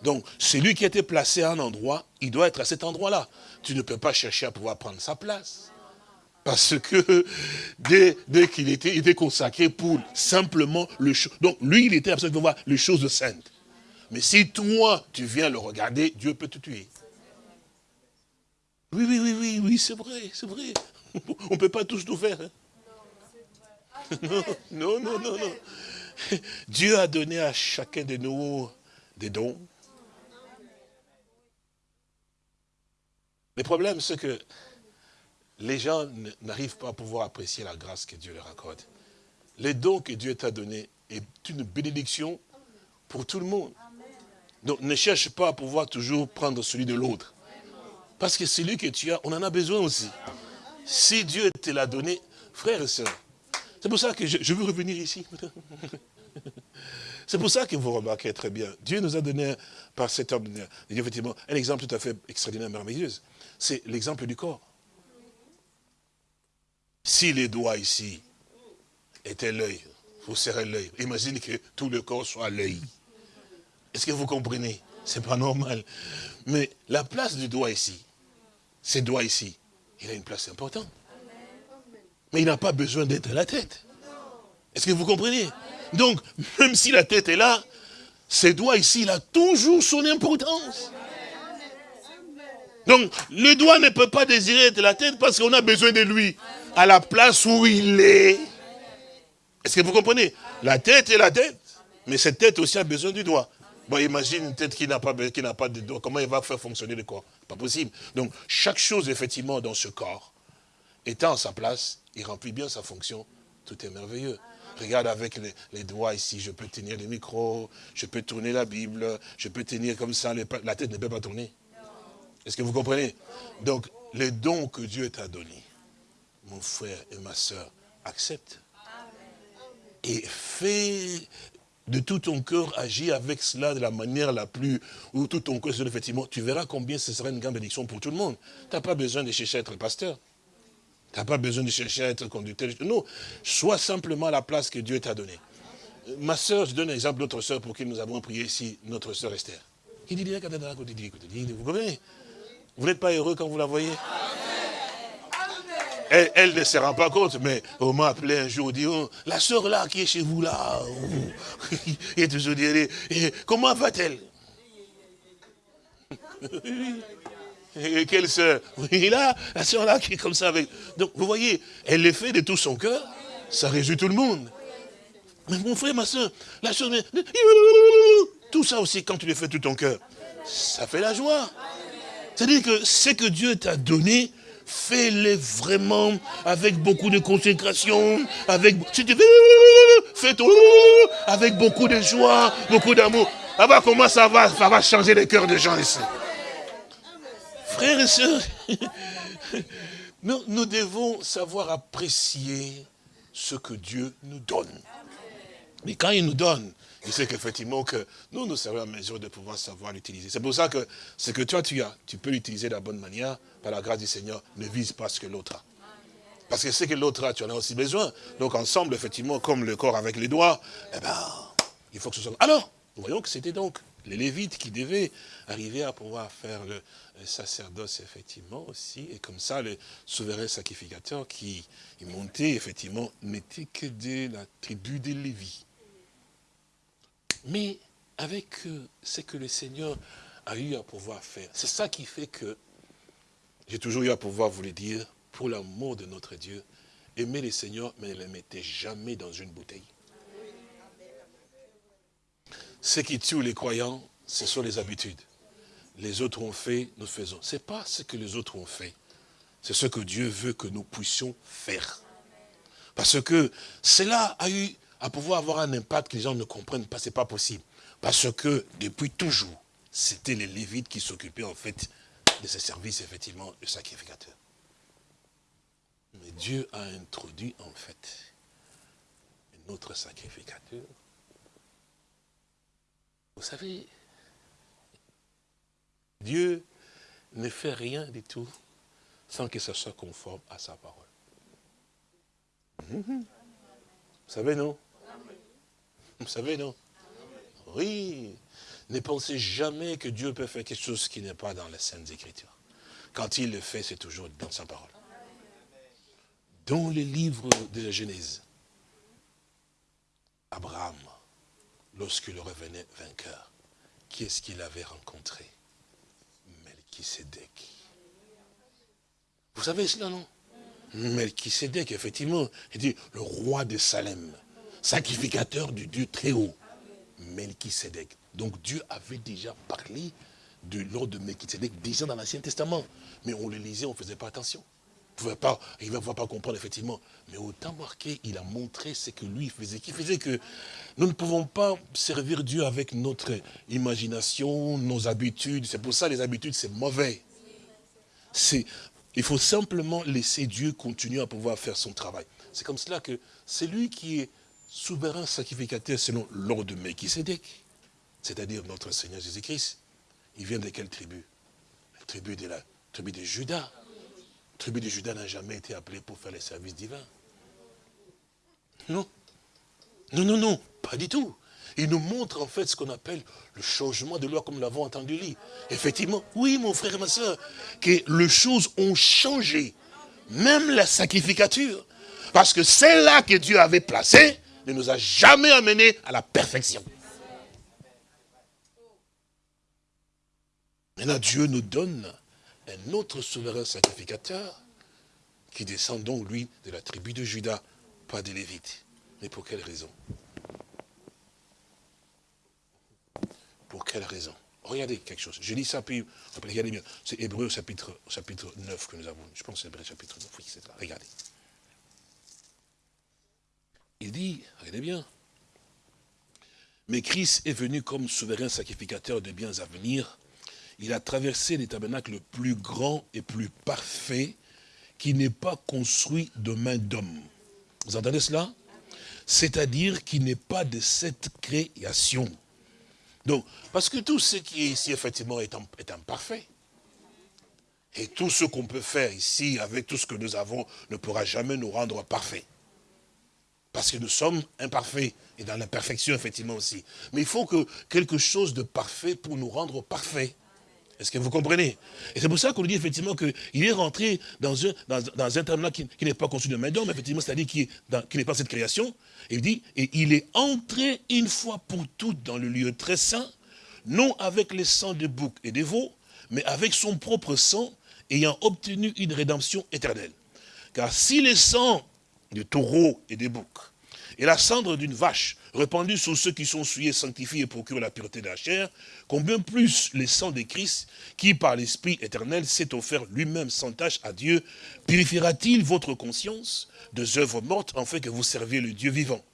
Donc, celui qui a été placé à un endroit, il doit être à cet endroit-là. Tu ne peux pas chercher à pouvoir prendre sa place. Parce que dès, qu'il était, était consacré pour simplement le Donc, lui, il était absolument voir les choses saintes. Mais si toi, tu viens le regarder, Dieu peut te tuer. Oui, oui, oui, oui, oui, c'est vrai, c'est vrai. (laughs) On ne peut pas tous tout faire. Hein. (laughs) non, non, non, non. Dieu a donné à chacun de nous des dons. Le problème, c'est que les gens n'arrivent pas à pouvoir apprécier la grâce que Dieu leur accorde. Les dons que Dieu t'a donnés est une bénédiction pour tout le monde. Donc ne cherche pas à pouvoir toujours prendre celui de l'autre. Parce que celui que tu as, on en a besoin aussi. Si Dieu te l'a donné, frère et soeur, c'est pour ça que je, veux revenir ici. (laughs) C'est pour ça que vous remarquez très bien. Dieu nous a donné par cet homme, effectivement, un exemple tout à fait extraordinaire, merveilleux. C'est l'exemple du corps. Si les doigts ici, était l'œil. Vous serrez l'œil. Imaginez que tout le corps soit l'œil. Est-ce que vous comprenez? C'est pas normal. Mais la place du doigt ici, ce doigt ici, il a une place importante. Mais il n'a pas besoin d'être la tête. Est-ce que vous comprenez? Donc, même si la tête est là, ce doigt ici, il a toujours son importance. Donc, le doigt ne peut pas désirer être la tête parce qu'on a besoin de lui à la place où il est. Est-ce que vous comprenez? La tête est la tête, mais cette tête aussi a besoin du doigt. Bon, imagine une tête qui n'a pas, pas de doigt, comment il va faire fonctionner le corps? Pas possible. Donc, chaque chose, effectivement, dans ce corps, étant à sa place, il remplit bien sa fonction, tout est merveilleux. Regarde avec les, doigts ici, je peux tenir le micro, je peux tourner la Bible, je peux tenir comme ça, la tête ne peut pas tourner. Est-ce que vous comprenez? Donc, les dons que Dieu t'a donnés, mon frère et ma soeur, accepte. Et fais de tout ton cœur, agis avec cela de la manière la plus, où tout ton cœur, effectivement, tu verras combien ce sera une grande bénédiction pour tout le monde. Tu n'as pas besoin de chercher à être pasteur. Tu n'as pas besoin de chercher à être conducteur. Non, sois simplement la place que Dieu t'a donnée. Ma soeur, je donne un exemple d'autre soeur pour qui nous avons prié ici, notre soeur Esther. Vous comprenez? Vous n'êtes pas heureux quand vous la voyez? Elle, ne se rend pas compte, mais on m'a appelé un jour, dit, oh, la soeur là qui est chez vous là, (laughs) il est toujours dit, comment va-t-elle? (laughs) Et quelle soeur Oui, là, la soeur là qui est comme ça avec. Donc, vous voyez, elle le fait de tout son cœur, ça réjouit tout le monde. Mais mon frère, ma soeur, la soeur, (laughs) tout ça aussi, quand tu le fais de tout ton cœur, ça fait la joie. C'est-à-dire que ce que Dieu t'a donné, fais-le vraiment avec beaucoup de consécration, avec, si tu fais tout avec beaucoup de joie, beaucoup d'amour. Ah bah comment ça va, ça va changer les cœurs des gens ici? Frères et sœurs, (laughs) nous devons savoir apprécier ce que Dieu nous donne. Mais quand il nous donne, il sait qu'effectivement que nous, nous serons en mesure de pouvoir savoir l'utiliser. C'est pour ça que ce que toi tu as, tu peux l'utiliser de la bonne manière, par la grâce du Seigneur, ne vise pas ce que l'autre a. Parce que ce que l'autre a, tu en as aussi besoin. Donc ensemble, effectivement, comme le corps avec les doigts, eh ben, il faut que ce soit... Alors, nous voyons que c'était donc les Lévites qui devaient arriver à pouvoir faire le, sacerdoce, effectivement, aussi. Et comme ça, le souverain sacrificateur qui montait, effectivement, n'était que de la tribu des Lévis. Mais avec euh, ce que le Seigneur a eu à pouvoir faire, c'est ça qui fait que j'ai toujours eu à pouvoir vous le dire, pour l'amour de notre Dieu, aimer le Seigneur, mais ne le mettez jamais dans une bouteille. Ce qui tue les croyants, ce sont les habitudes. Les autres ont fait, nous faisons. Ce n'est pas ce que les autres ont fait. C'est ce que Dieu veut que nous puissions faire. Parce que cela a eu à pouvoir avoir un impact que les gens ne comprennent pas, ce n'est pas possible. Parce que depuis toujours, c'était les Lévites qui s'occupaient en fait de ce service, effectivement, de sacrificateur. Mais Dieu a introduit en fait un autre sacrificateur. Vous savez, Dieu ne fait rien du tout sans que ça soit conforme à sa parole. Vous savez, non? Vous savez, non Oui. Ne pensez jamais que Dieu peut faire quelque chose qui n'est pas dans les Saintes Écritures. Quand il le fait, c'est toujours dans sa parole. Dans le livre de la Genèse, Abraham, lorsqu'il revenait vainqueur, qui est-ce qu'il avait rencontré? Melchisedec. Vous savez cela, non? Melchisedec, effectivement, il dit le roi de Salem sacrificateur du Dieu très haut, Melchisedec. Donc Dieu avait déjà parlé de l'ordre de Melchisedec déjà dans l'Ancien Testament. Mais on le lisait, on ne faisait pas attention. Pouvait il ne va pas comprendre effectivement. Mais autant marqué, il a montré ce que lui faisait, qui faisait que nous ne pouvons pas servir Dieu avec notre imagination, nos habitudes. C'est pour ça les habitudes, c'est mauvais. Il faut simplement laisser Dieu continuer à pouvoir faire son travail. C'est comme cela que c'est lui qui est souverain sacrificateur selon l'ordre de Melchisedec, c'est-à-dire notre Seigneur Jésus-Christ. Il vient de quelle tribu? La tribu de la tribu de Judas. La tribu de Judas n'a jamais été appelée pour faire les services divins. Non. Non, non, non, pas du tout. Il nous montre en fait ce qu'on appelle le changement de loi comme nous l'avons entendu lire. Effectivement, oui mon frère et ma soeur, que les choses ont changé. Même la sacrificature. Parce que celle-là que Dieu avait placée ne nous a jamais amené à la perfection. Maintenant, Dieu nous donne un autre souverain sacrificateur qui descend donc, lui, de la tribu de Judas, pas des Lévites. Mais pour quelle raison? Pour quelle raison? Regardez quelque chose. Je lis ça, puis regardez bien. C'est Hébreu chapitre, chapitre 9 que nous avons. Je pense que c'est Hébreu chapitre 9. Oui, c'est ça. Regardez. Il dit, regardez bien. Mais Christ est venu comme souverain sacrificateur de biens à venir. Il a traversé les tabernacles le plus grand et plus parfait qui n'est pas construit de main d'homme. Vous entendez cela? C'est-à-dire qui n'est pas de cette création. Donc, parce que tout ce qui est ici, effectivement, est imparfait. Et tout ce qu'on peut faire ici, avec tout ce que nous avons, ne pourra jamais nous rendre parfaits. Parce que nous sommes imparfaits, et dans l'imperfection, effectivement, aussi. Mais il faut que quelque chose de parfait pour nous rendre parfaits. Est-ce que vous comprenez? Et c'est pour ça qu'on dit effectivement qu'il est rentré dans un, dans, un terme qui, n'est pas conçu de main d'homme, effectivement, c'est-à-dire qui n'est pas cette création. Et il dit, et il est entré une fois pour toutes dans le lieu très saint, non avec les sangs de bouc et de veaux, mais avec son propre sang, ayant obtenu une rédemption éternelle. Car si les sangs de taureaux et des boucs, et la cendre d'une vache répandue sur ceux qui sont souillés, sanctifiés et procurent la pureté de la chair, combien plus les sangs de Christ, qui par l'Esprit éternel s'est offert lui-même sans tâche à Dieu, purifiera-t-il votre conscience de œuvres mortes, en fait que vous serviez le Dieu vivant?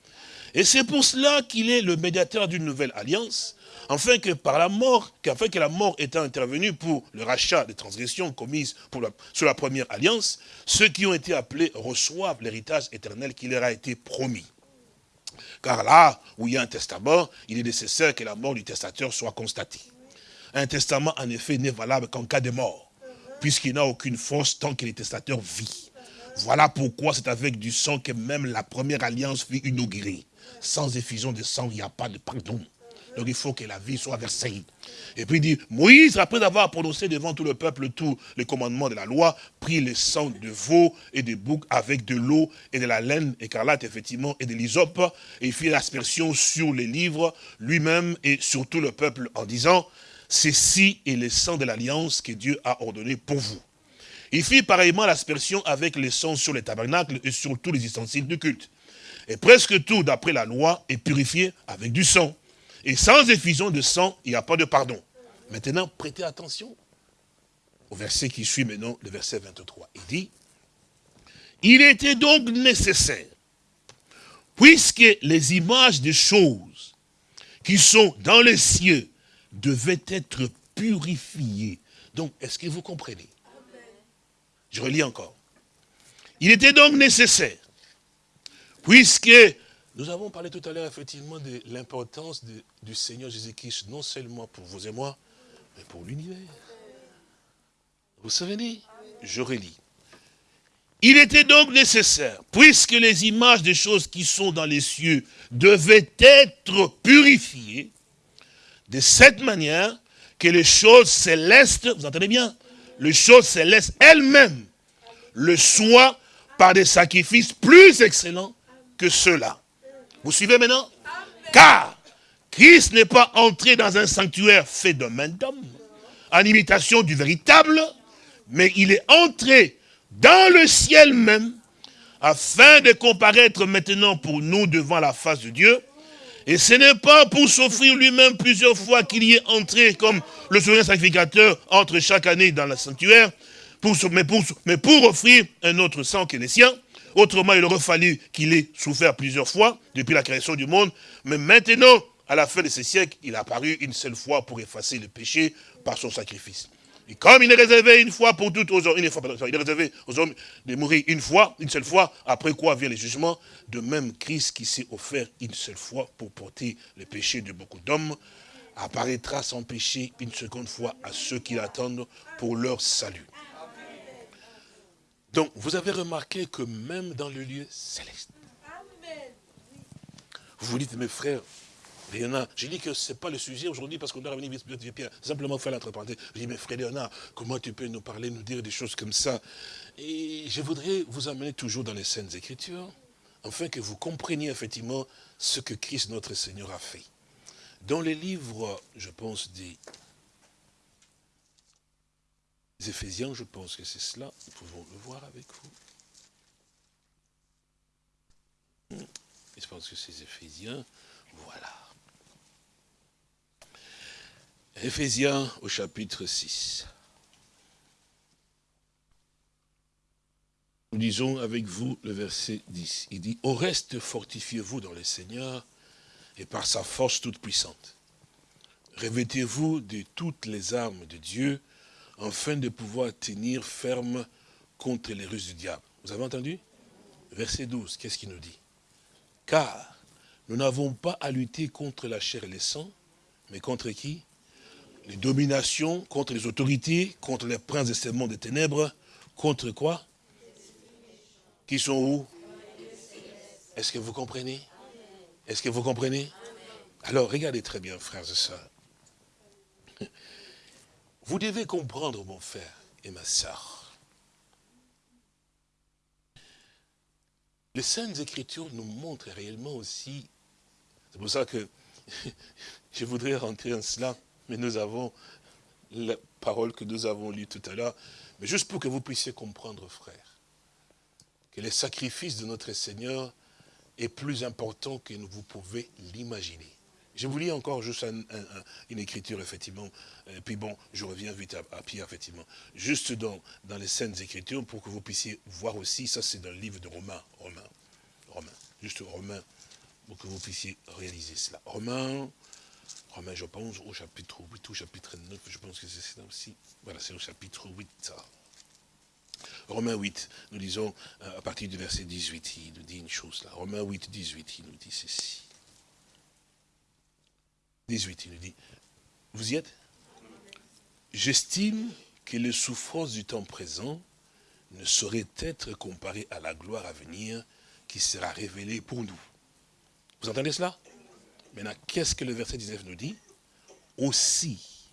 Et c'est pour cela qu'il est le médiateur d'une nouvelle alliance, afin que par la mort, qu'afin que la mort étant intervenue pour le rachat des transgressions commises pour sur la première alliance, ceux qui ont été appelés reçoivent l'héritage éternel qui leur a été promis. Car là où il y a un testament, il est nécessaire que la mort du testateur soit constatée. Un testament, en effet, n'est valable qu'en cas de mort, puisqu'il n'a aucune force tant que le testateur vit. Voilà pourquoi c'est avec du sang que même la première alliance fut inaugurée. Sans effusion de sang, il n'y a pas de pardon. Donc il faut que la vie soit versée. Et puis il dit, Moïse, après avoir prononcé devant tout le peuple tous les commandements de la loi, prit le sang de veau et de bouc avec de l'eau et de la laine écarlate, effectivement, et de l'hysope, et il fit l'aspersion sur les livres lui-même et sur tout le peuple en disant, ceci est le sang de l'alliance que Dieu a ordonné pour vous. Il fit pareillement l'aspersion avec le sang sur les tabernacles et sur tous les ustensiles du culte. Et presque tout, d'après la loi, est purifié avec du sang. Et sans effusion de sang, il n'y a pas de pardon. Maintenant, prêtez attention au verset qui suit maintenant, le verset 23. Il dit, il était donc nécessaire, puisque les images des choses qui sont dans les cieux devaient être purifiées. Donc, est-ce que vous comprenez? Je relis encore. Il était donc nécessaire, puisque nous avons parlé tout à l'heure, effectivement, de l'importance du Seigneur Jésus-Christ, non seulement pour vous et moi, mais pour l'univers. Vous savez, je relis. Il était donc nécessaire, puisque les images des choses qui sont dans les cieux devaient être purifiées, de cette manière que les choses célestes, vous entendez bien, les choses célestes elles-mêmes le soient par des sacrifices plus excellents que ceux-là. Vous suivez maintenant Car Christ n'est pas entré dans un sanctuaire fait de main d'homme, en imitation du véritable, mais il est entré dans le ciel même, afin de comparaître maintenant pour nous devant la face de Dieu. Et ce n'est pas pour s'offrir lui-même plusieurs fois qu'il y est entré comme le souverain sacrificateur entre chaque année dans le sanctuaire, pour, mais, pour, mais pour offrir un autre sang qui est le sien. Autrement, il aurait fallu qu'il ait souffert plusieurs fois depuis la création du monde. Mais maintenant, à la fin de ce siècle, il a apparu une seule fois pour effacer le péché par son sacrifice. Et comme il est réservé une fois pour toutes aux hommes, il est réservé aux hommes de mourir une fois, une seule fois, après quoi vient le jugement, de même Christ qui s'est offert une seule fois pour porter le péché de beaucoup d'hommes, apparaîtra sans péché une seconde fois à ceux qui l'attendent pour leur salut. Donc, vous avez remarqué que même dans le lieu céleste, Vous vous dites, mes frères, Léonard, j'ai dit que ce n'est pas le sujet aujourd'hui parce qu'on doit revenir Pierre. Simplement faire l'entreparenthèse. Je dis, mais frère Léonard, comment tu peux nous parler, nous dire des choses comme ça? Et je voudrais vous amener toujours dans les scènes Écritures, afin que vous compreniez effectivement ce que Christ notre Seigneur a fait. Dans les livres, je pense, des, Éphésiens, je pense que c'est cela, nous pouvons le voir avec vous. Je pense que c'est Éphésiens, voilà. Éphésiens au chapitre 6. Nous lisons avec vous le verset 10. Il dit, au reste, fortifiez-vous dans le Seigneur et par sa force toute puissante. Revêtez-vous de toutes les armes de Dieu, afin de pouvoir tenir ferme contre les ruses du diable. Vous avez entendu? Verset 12, qu'est-ce qu'il nous dit? Car nous n'avons pas à lutter contre la chair et le sang, mais contre qui? Les dominations, contre les autorités, contre les princes de ce des ténèbres, contre quoi? Qui sont où? Est-ce que vous comprenez? Est-ce que vous comprenez? Alors, regardez très bien, frères et sœurs. Vous devez comprendre, mon frère et ma soeur. Les Saintes Écritures nous montrent réellement aussi, c'est pour ça que (laughs) je voudrais rentrer en cela, mais nous avons la parole que nous avons lue tout à l'heure, mais juste pour que vous puissiez comprendre, frère, que le sacrifice de notre Seigneur est plus important que vous pouvez l'imaginer. Je vous lis encore juste une écriture, effectivement, et puis bon, je reviens vite à, Pierre, effectivement. Juste dans, dans les scènes écritures, pour que vous puissiez voir aussi, ça c'est dans le livre de Romains, Romains, Romains, juste Romains, pour que vous puissiez réaliser cela. Romains, Romains, je pense, au chapitre 8, au chapitre 9, je pense que c'est ça aussi. Voilà, c'est au chapitre 8. Romains 8, nous lisons euh, à partir du verset 18, il nous dit une chose là. Romains 8, 18, il nous dit ceci. 18, il nous dit, vous y êtes? J'estime que les souffrances du temps présent ne sauraient être comparées à la gloire à venir qui sera révélée pour nous. Vous entendez cela? Maintenant, qu'est-ce que le verset 19 nous dit? Aussi,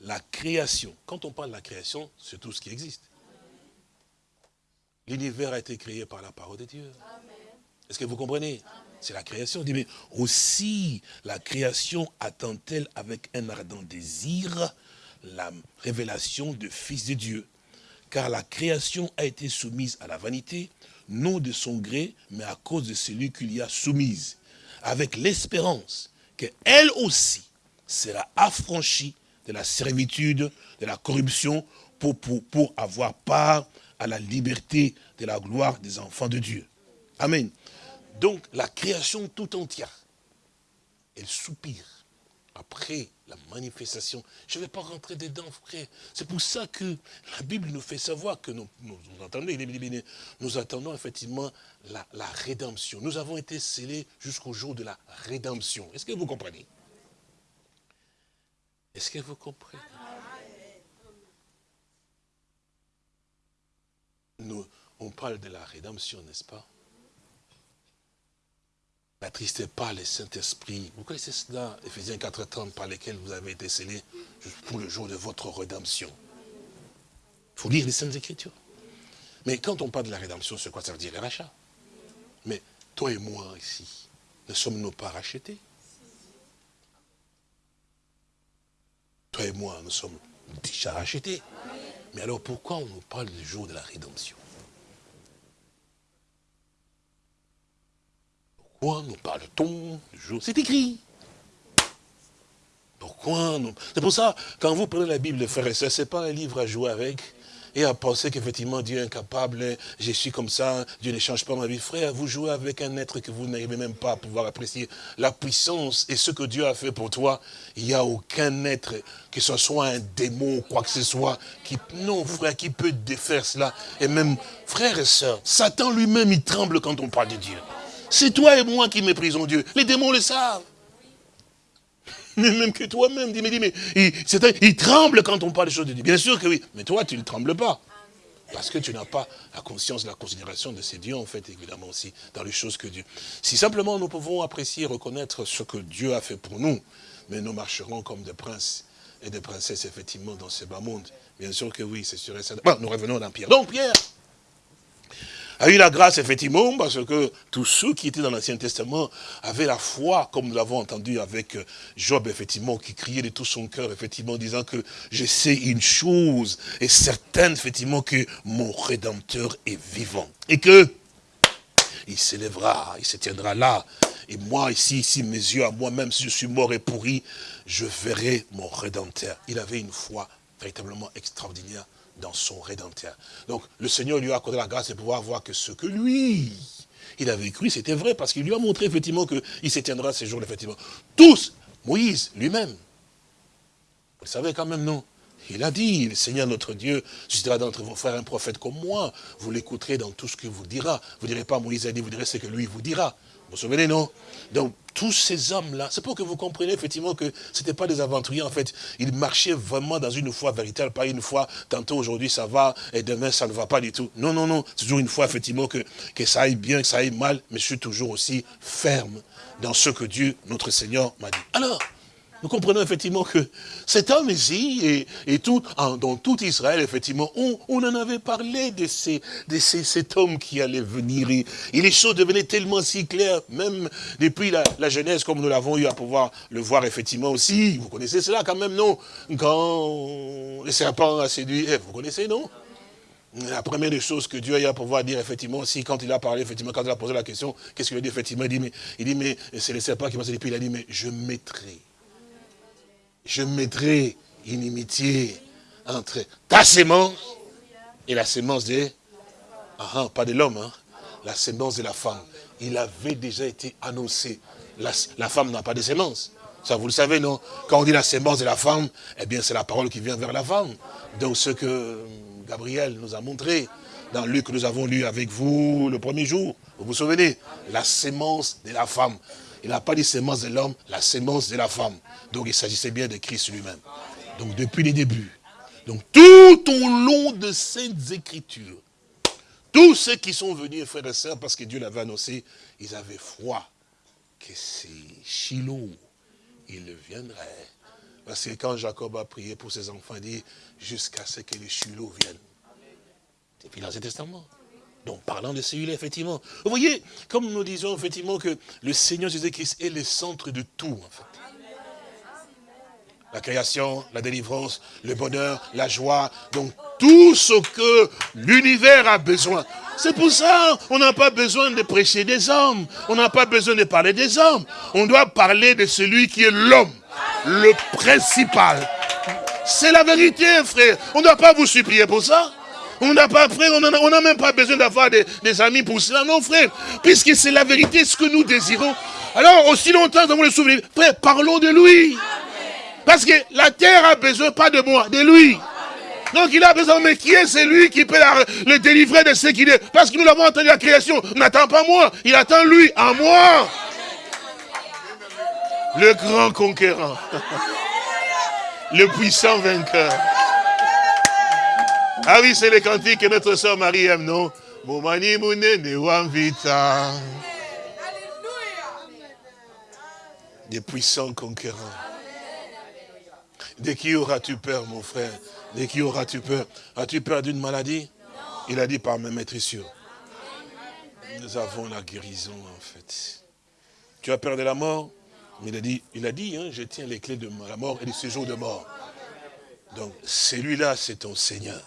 la création. Quand on parle de la création, c'est tout ce qui existe. L'univers a été créé par la parole de Dieu. Est-ce que vous comprenez? C'est la création. dit, mais aussi la création attend-elle avec un ardent désir la révélation du Fils de Dieu? Car la création a été soumise à la vanité, non de son gré, mais à cause de celui qui l'y a soumise, avec l'espérance qu'elle aussi sera affranchie de la servitude, de la corruption, pour, pour, pour avoir part à la liberté de la gloire des enfants de Dieu. Amen. Donc la création tout entière, elle soupire après la manifestation. Je ne vais pas rentrer dedans, frère. C'est pour ça que la Bible nous fait savoir que nous, nous, nous attendons effectivement la, rédemption. Nous avons été scellés jusqu'au jour de la rédemption. Est-ce que vous comprenez? Est-ce que vous comprenez? On parle de la rédemption, n'est-ce pas? N'attristez pas le Saint-Esprit. Vous connaissez cela, Ephésiens 4.30, par lesquels vous avez été scellés pour le jour de votre rédemption. Il faut lire les Saintes Écritures. Mais quand on parle de la rédemption, c'est quoi? Ça veut dire Le rachat. Mais toi et moi ici, ne sommes-nous pas rachetés? Toi et moi, nous sommes déjà rachetés. Mais alors pourquoi on nous parle du jour de la rédemption? Nous parle-t-on C'est écrit. Pourquoi nous... C'est pour ça, quand vous prenez la Bible, frère et ce n'est pas un livre à jouer avec et à penser qu'effectivement Dieu est incapable, je suis comme ça, Dieu ne change pas ma vie. Frère, vous jouez avec un être que vous n'arrivez même pas à pouvoir apprécier. La puissance et ce que Dieu a fait pour toi, il n'y a aucun être, que ce soit un démon ou quoi que ce soit, qui, non, frère, qui peut défaire cela. Et même, frère et sœurs, Satan lui-même, il tremble quand on parle de Dieu. C'est toi et moi qui méprisons Dieu. Les démons le savent. Mais même que toi-même, dis, mais, dis, mais il, tremble quand on parle des choses de Dieu. Bien sûr que oui, mais toi, tu ne trembles pas. Parce que tu n'as pas la conscience, la considération de ces dieux, en fait, évidemment aussi, dans les choses que Dieu... Si simplement nous pouvons apprécier, reconnaître ce que Dieu a fait pour nous, mais nous marcherons comme des princes et des princesses, effectivement, dans ce bas monde. Bien sûr que oui, c'est sûr et certain. Bon, nous revenons dans Pierre. Donc, Pierre, a eu la grâce, effectivement, parce que tous ceux qui étaient dans l'Ancien Testament avaient la foi, comme nous l'avons entendu avec euh, Job, effectivement, qui criait de tout son cœur, effectivement, disant que je sais une chose, et certaine, effectivement, que mon Rédempteur est vivant. Et que il s'élèvera, il se tiendra là. Et moi, ici, ici, mes yeux à moi-même, si je suis mort et pourri, je verrai mon Rédempteur. Il avait une foi véritablement extraordinaire dans son Rédempteur. Donc, le Seigneur lui a accordé la grâce de pouvoir voir que ce que lui, il avait cru, c'était vrai, parce qu'il lui a montré effectivement qu'il s'éteindra ces jours effectivement. Tous, Moïse lui-même. Vous le savez quand même, non? Il a dit, le Seigneur notre Dieu suscitera d'entre vos frères un prophète comme moi. Vous l'écouterez dans tout ce qu'il vous dira. Vous ne direz pas Moïse a dit, vous direz ce que lui vous dira. Vous souvenez, non? Donc, tous ces hommes-là, c'est pour que vous compreniez effectivement que ce n'étaient pas des aventuriers, en fait. Ils marchaient vraiment dans une foi véritable, pas une foi, tantôt aujourd'hui ça va, et demain ça ne va pas du tout. Non, non, non, c'est toujours une foi, effectivement, que, que ça aille bien, que ça aille mal, mais je suis toujours aussi ferme dans ce que Dieu, notre Seigneur, m'a dit. Alors, nous comprenons effectivement que cet homme ici, et, tout, dans tout Israël, effectivement, on, en avait parlé de, ces, de cet homme qui allait venir. Et, les choses devenaient tellement si claires, même depuis la, Genèse, comme nous l'avons eu à pouvoir le voir effectivement aussi. Vous connaissez cela quand même, non? Quand le serpent a séduit vous connaissez, non? La première des choses que Dieu a à pouvoir dire, effectivement, aussi, quand il a parlé, effectivement, quand il a posé la question, qu'est-ce qu'il a dit, effectivement, il dit, mais, il dit, mais c'est le serpent qui m'a dit, puis il a dit, mais je mettrai je mettrai inimitié entre ta sémence et la sémence de... Ah, ah, pas de l'homme, hein, la sémence de la femme. Il avait déjà été annoncé. La, femme n'a pas de sémence. Ça, vous le savez, non? Quand on dit la sémence de la femme, eh bien, c'est la parole qui vient vers la femme. Donc, ce que Gabriel nous a montré, dans Luc que nous avons lu avec vous le premier jour, vous vous souvenez? La sémence de la femme. Il n'a pas dit sémence de l'homme, la sémence de la femme. Donc il s'agissait bien de Christ lui-même. Donc depuis les débuts. Donc tout au long de ces écritures, tous ceux qui sont venus, frères et sœurs, parce que Dieu l'avait annoncé, ils avaient foi que c'est Shiloh, il viendrait. Parce que quand Jacob a prié pour ses enfants, il dit, jusqu'à ce que les Shiloh viennent. C'est dans ce testament. Donc, parlant de celui-là, effectivement. Vous voyez, comme nous disons, effectivement, que le Seigneur Jésus-Christ est le centre de tout, en fait la création, la délivrance, le bonheur, la joie, donc tout ce que l'univers a besoin. C'est pour ça on n'a pas besoin de prêcher des hommes, on n'a pas besoin de parler des hommes. On doit parler de celui qui est l'homme, le principal. C'est la vérité, frère. On ne doit pas vous supplier pour ça. On n'a pas, frère, on n'a même pas besoin d'avoir des, amis pour cela, non, frère. Puisque c'est la vérité, ce que nous désirons. Alors, aussi longtemps, nous avons le souvenir. Frère, parlons de lui. Parce que la terre a besoin pas de moi, de lui. Donc il a besoin, mais qui est celui qui peut le délivrer de ce qu'il est? Parce que nous l'avons entendu la création. N'attend pas moi, il attend lui, à moi. Le grand conquérant. (laughs) Le puissant vainqueur. Ah oui, c'est le cantique que notre soeur Marie aime, non? Moumani vita. Des puissants conquérants. De qui auras-tu peur, mon frère? De qui auras-tu peur? As-tu peur d'une maladie? Il a dit par ma maîtrissure. Nous avons la guérison, en fait. Tu as peur de la mort? Il a dit, il a dit hein, je tiens les clés de la mort et du séjour de mort. Donc, celui-là, c'est ton Seigneur.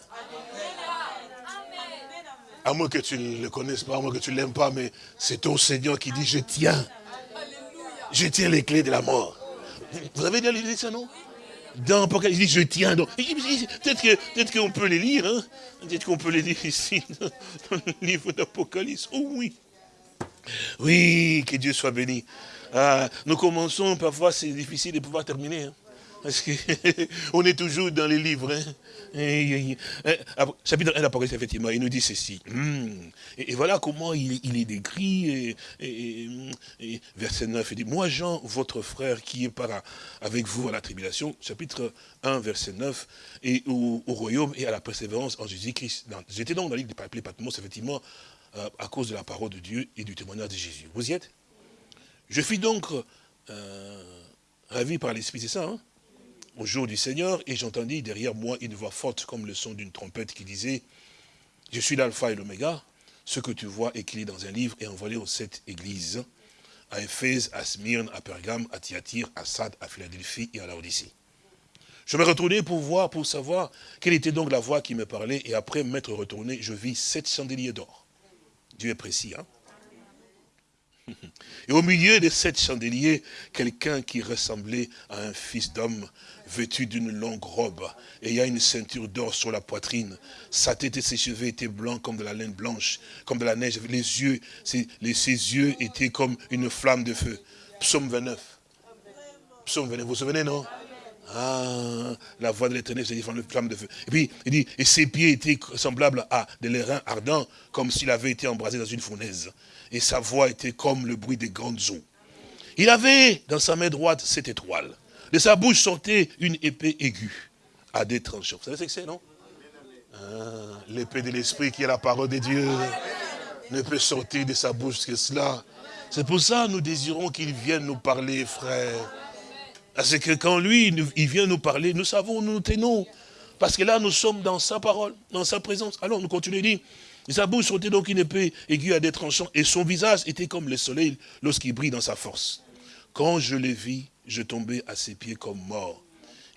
À moins que tu ne le connaisses pas, à moins que tu ne l'aimes pas, mais c'est ton Seigneur qui dit, je tiens. Je tiens les clés de la mort. Vous avez déjà lu ça, non? Dans Apocalypse, il dit, je tiens donc. Peut-être qu'on peut les lire, hein. Peut-être qu'on peut les lire ici, dans le livre d'Apocalypse. Oh oui. Oui, que Dieu soit béni. Ah, nous commençons, parfois c'est difficile de pouvoir terminer. Hein. Parce qu'on (laughs) est toujours dans les livres. Hein. Chapitre 1 d'Apocalypse, effectivement, il nous dit ceci. Hmm. Et, voilà comment il, est décrit. Et, verset 9, il dit, moi Jean, votre frère qui est par, avec vous à la tribulation, chapitre 1, verset 9, et au, royaume et à la persévérance en Jésus-Christ. J'étais donc dans l'île de Patmos, effectivement, euh, à cause de la parole de Dieu et du témoignage de Jésus. Vous y êtes? Je suis donc euh, ravi par l'Esprit, c'est ça, hein? Au jour du Seigneur, et j'entendis derrière moi une voix forte comme le son d'une trompette qui disait, « Je suis l'alpha et l'oméga, ce que tu vois écrit dans un livre et envoyé aux sept églises, à Éphèse, à Smyrne, à Pergame, à Thyatire, à Sade, à Philadelphie et à Laodicée. Je me retournai pour voir, pour savoir quelle était donc la voix qui me parlait, et après m'être retourné, je vis sept chandeliers d'or. Dieu est précis, hein? (laughs) Et au milieu de sept chandeliers, quelqu'un qui ressemblait à un fils d'homme, vêtu d'une longue robe, et il y a une ceinture d'or sur la poitrine. Sa tête et ses cheveux étaient blancs comme de la laine blanche, comme de la neige. Les yeux, ses, yeux étaient comme une flamme de feu. Psaume 29. Psaume 29, vous vous souvenez, non? Ah, la voix de l'éternel, c'est une flamme de feu. Et puis, il dit, et ses pieds étaient semblables à de l'airain ardent, comme s'il avait été embrasé dans une fournaise. Et sa voix était comme le bruit des grandes eaux. Il avait dans sa main droite cette étoile. De sa bouche sortait une épée aiguë à des tranchants. Vous savez ce que c'est, non? Ah, L'épée de l'esprit qui est la parole de Dieu ne peut sortir de sa bouche que cela. C'est pour ça que nous désirons qu'il vienne nous parler, frère. Parce que quand lui, il vient nous parler, nous savons, nous nous tenons. Parce que là, nous sommes dans sa parole, dans sa présence. Alors, nous continuons, dit, sa bouche sortait donc une épée aiguë à des tranchants, et son visage était comme le soleil lorsqu'il brille dans sa force. Quand je le vis, je tombai à ses pieds comme mort.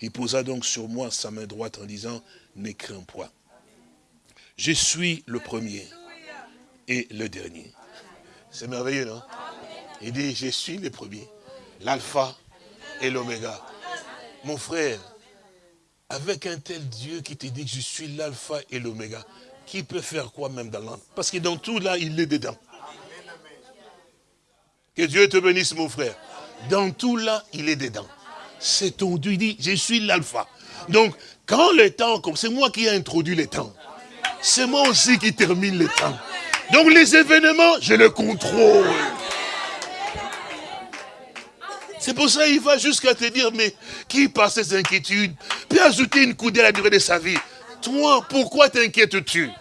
Il posa donc sur moi sa main droite en disant, ne crains point. Je suis le premier et le dernier. C'est merveilleux, non? Il dit, je suis le premier, l'alpha et l'oméga. Mon frère, avec un tel Dieu qui te dit que je suis l'alpha et l'oméga, qui peut faire quoi même dans l'âme? Parce que dans tout là, il est dedans. Que Dieu te bénisse, mon frère. Dans tout là, il est dedans. C'est ton Dieu, il dit, je suis l'alpha. Donc, quand le temps, comme c'est moi qui ai introduit le temps, c'est moi aussi qui termine le temps. Donc les événements, je les contrôle. C'est pour ça qu'il va jusqu'à te dire, mais qui passe ses inquiétudes? Puis ajouter une coudée à la durée de sa vie. Toi, pourquoi t'inquiètes-tu?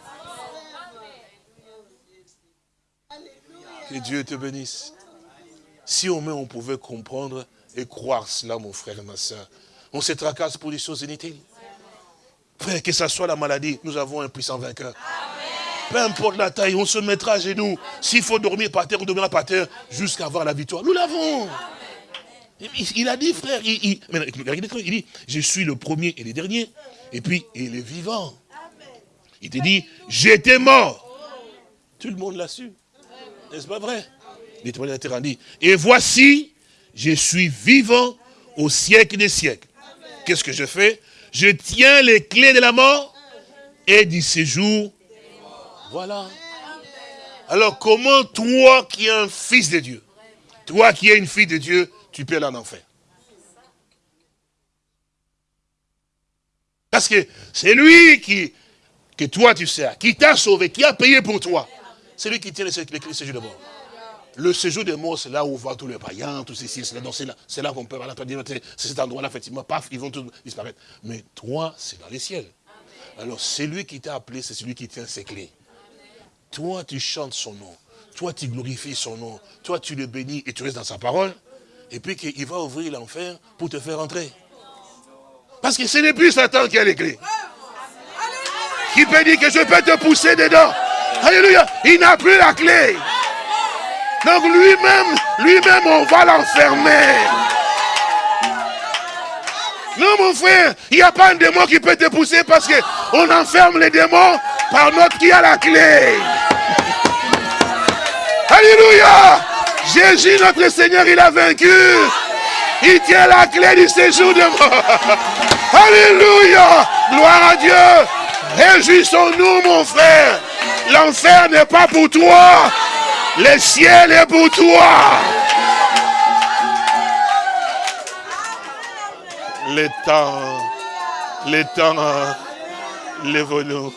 Que Dieu te bénisse. Si au moins on pouvait comprendre et croire cela, mon frère et ma soeur, on se tracasse pour des choses inutiles. Frère, que ce soit la maladie, nous avons un puissant vainqueur. Peu importe la taille, on se mettra à genoux. S'il faut dormir par terre, on dormira par terre jusqu'à avoir la victoire. Nous l'avons. Il a dit, frère, il, il, dit, je suis le premier et le dernier, et puis il est vivant. Il te dit, j'étais mort. Tout le monde l'a su. N'est-ce pas vrai? Et voici, je suis vivant au siècle des siècles. Qu'est-ce que je fais? Je tiens les clés de la mort et du séjour. Voilà. Alors comment toi qui es un fils de Dieu, toi qui es une fille de Dieu, tu peux aller en enfer? Parce que c'est lui qui, que toi tu sais, qui t'a sauvé, qui a payé pour toi. C'est lui qui tient les, clés du séjour de mort. Le séjour des morts, c'est là où vont tous les païens, tous ceci, c'est là, c'est là qu'on peut aller, c'est cet endroit-là, effectivement, paf, ils vont tous disparaître. Mais toi, c'est dans les ciels. Alors, c'est lui qui t'a appelé, c'est celui qui tient ses clés. Toi, tu chantes son nom. Toi, tu glorifies son nom. Toi, tu le bénis et tu restes dans sa parole. Et puis qu'il va ouvrir l'enfer pour te faire entrer. Parce que ce n'est plus Satan qui a les clés. Qui peut dire que je peux te pousser dedans. Alléluia. Il n'a plus la clé. Donc lui-même, lui-même, on va l'enfermer. Non, mon frère, il n'y a pas un démon qui peut te pousser parce qu'on enferme les démons par notre qui a la clé. Alléluia. Jésus, notre Seigneur, il a vaincu. Il tient la clé du séjour de mort. (laughs) Alléluia. Gloire à Dieu. Réjouissons-nous, mon frère. L'enfer n'est pas pour toi. Le ciel est pour toi. Les temps, les temps, lève-nous.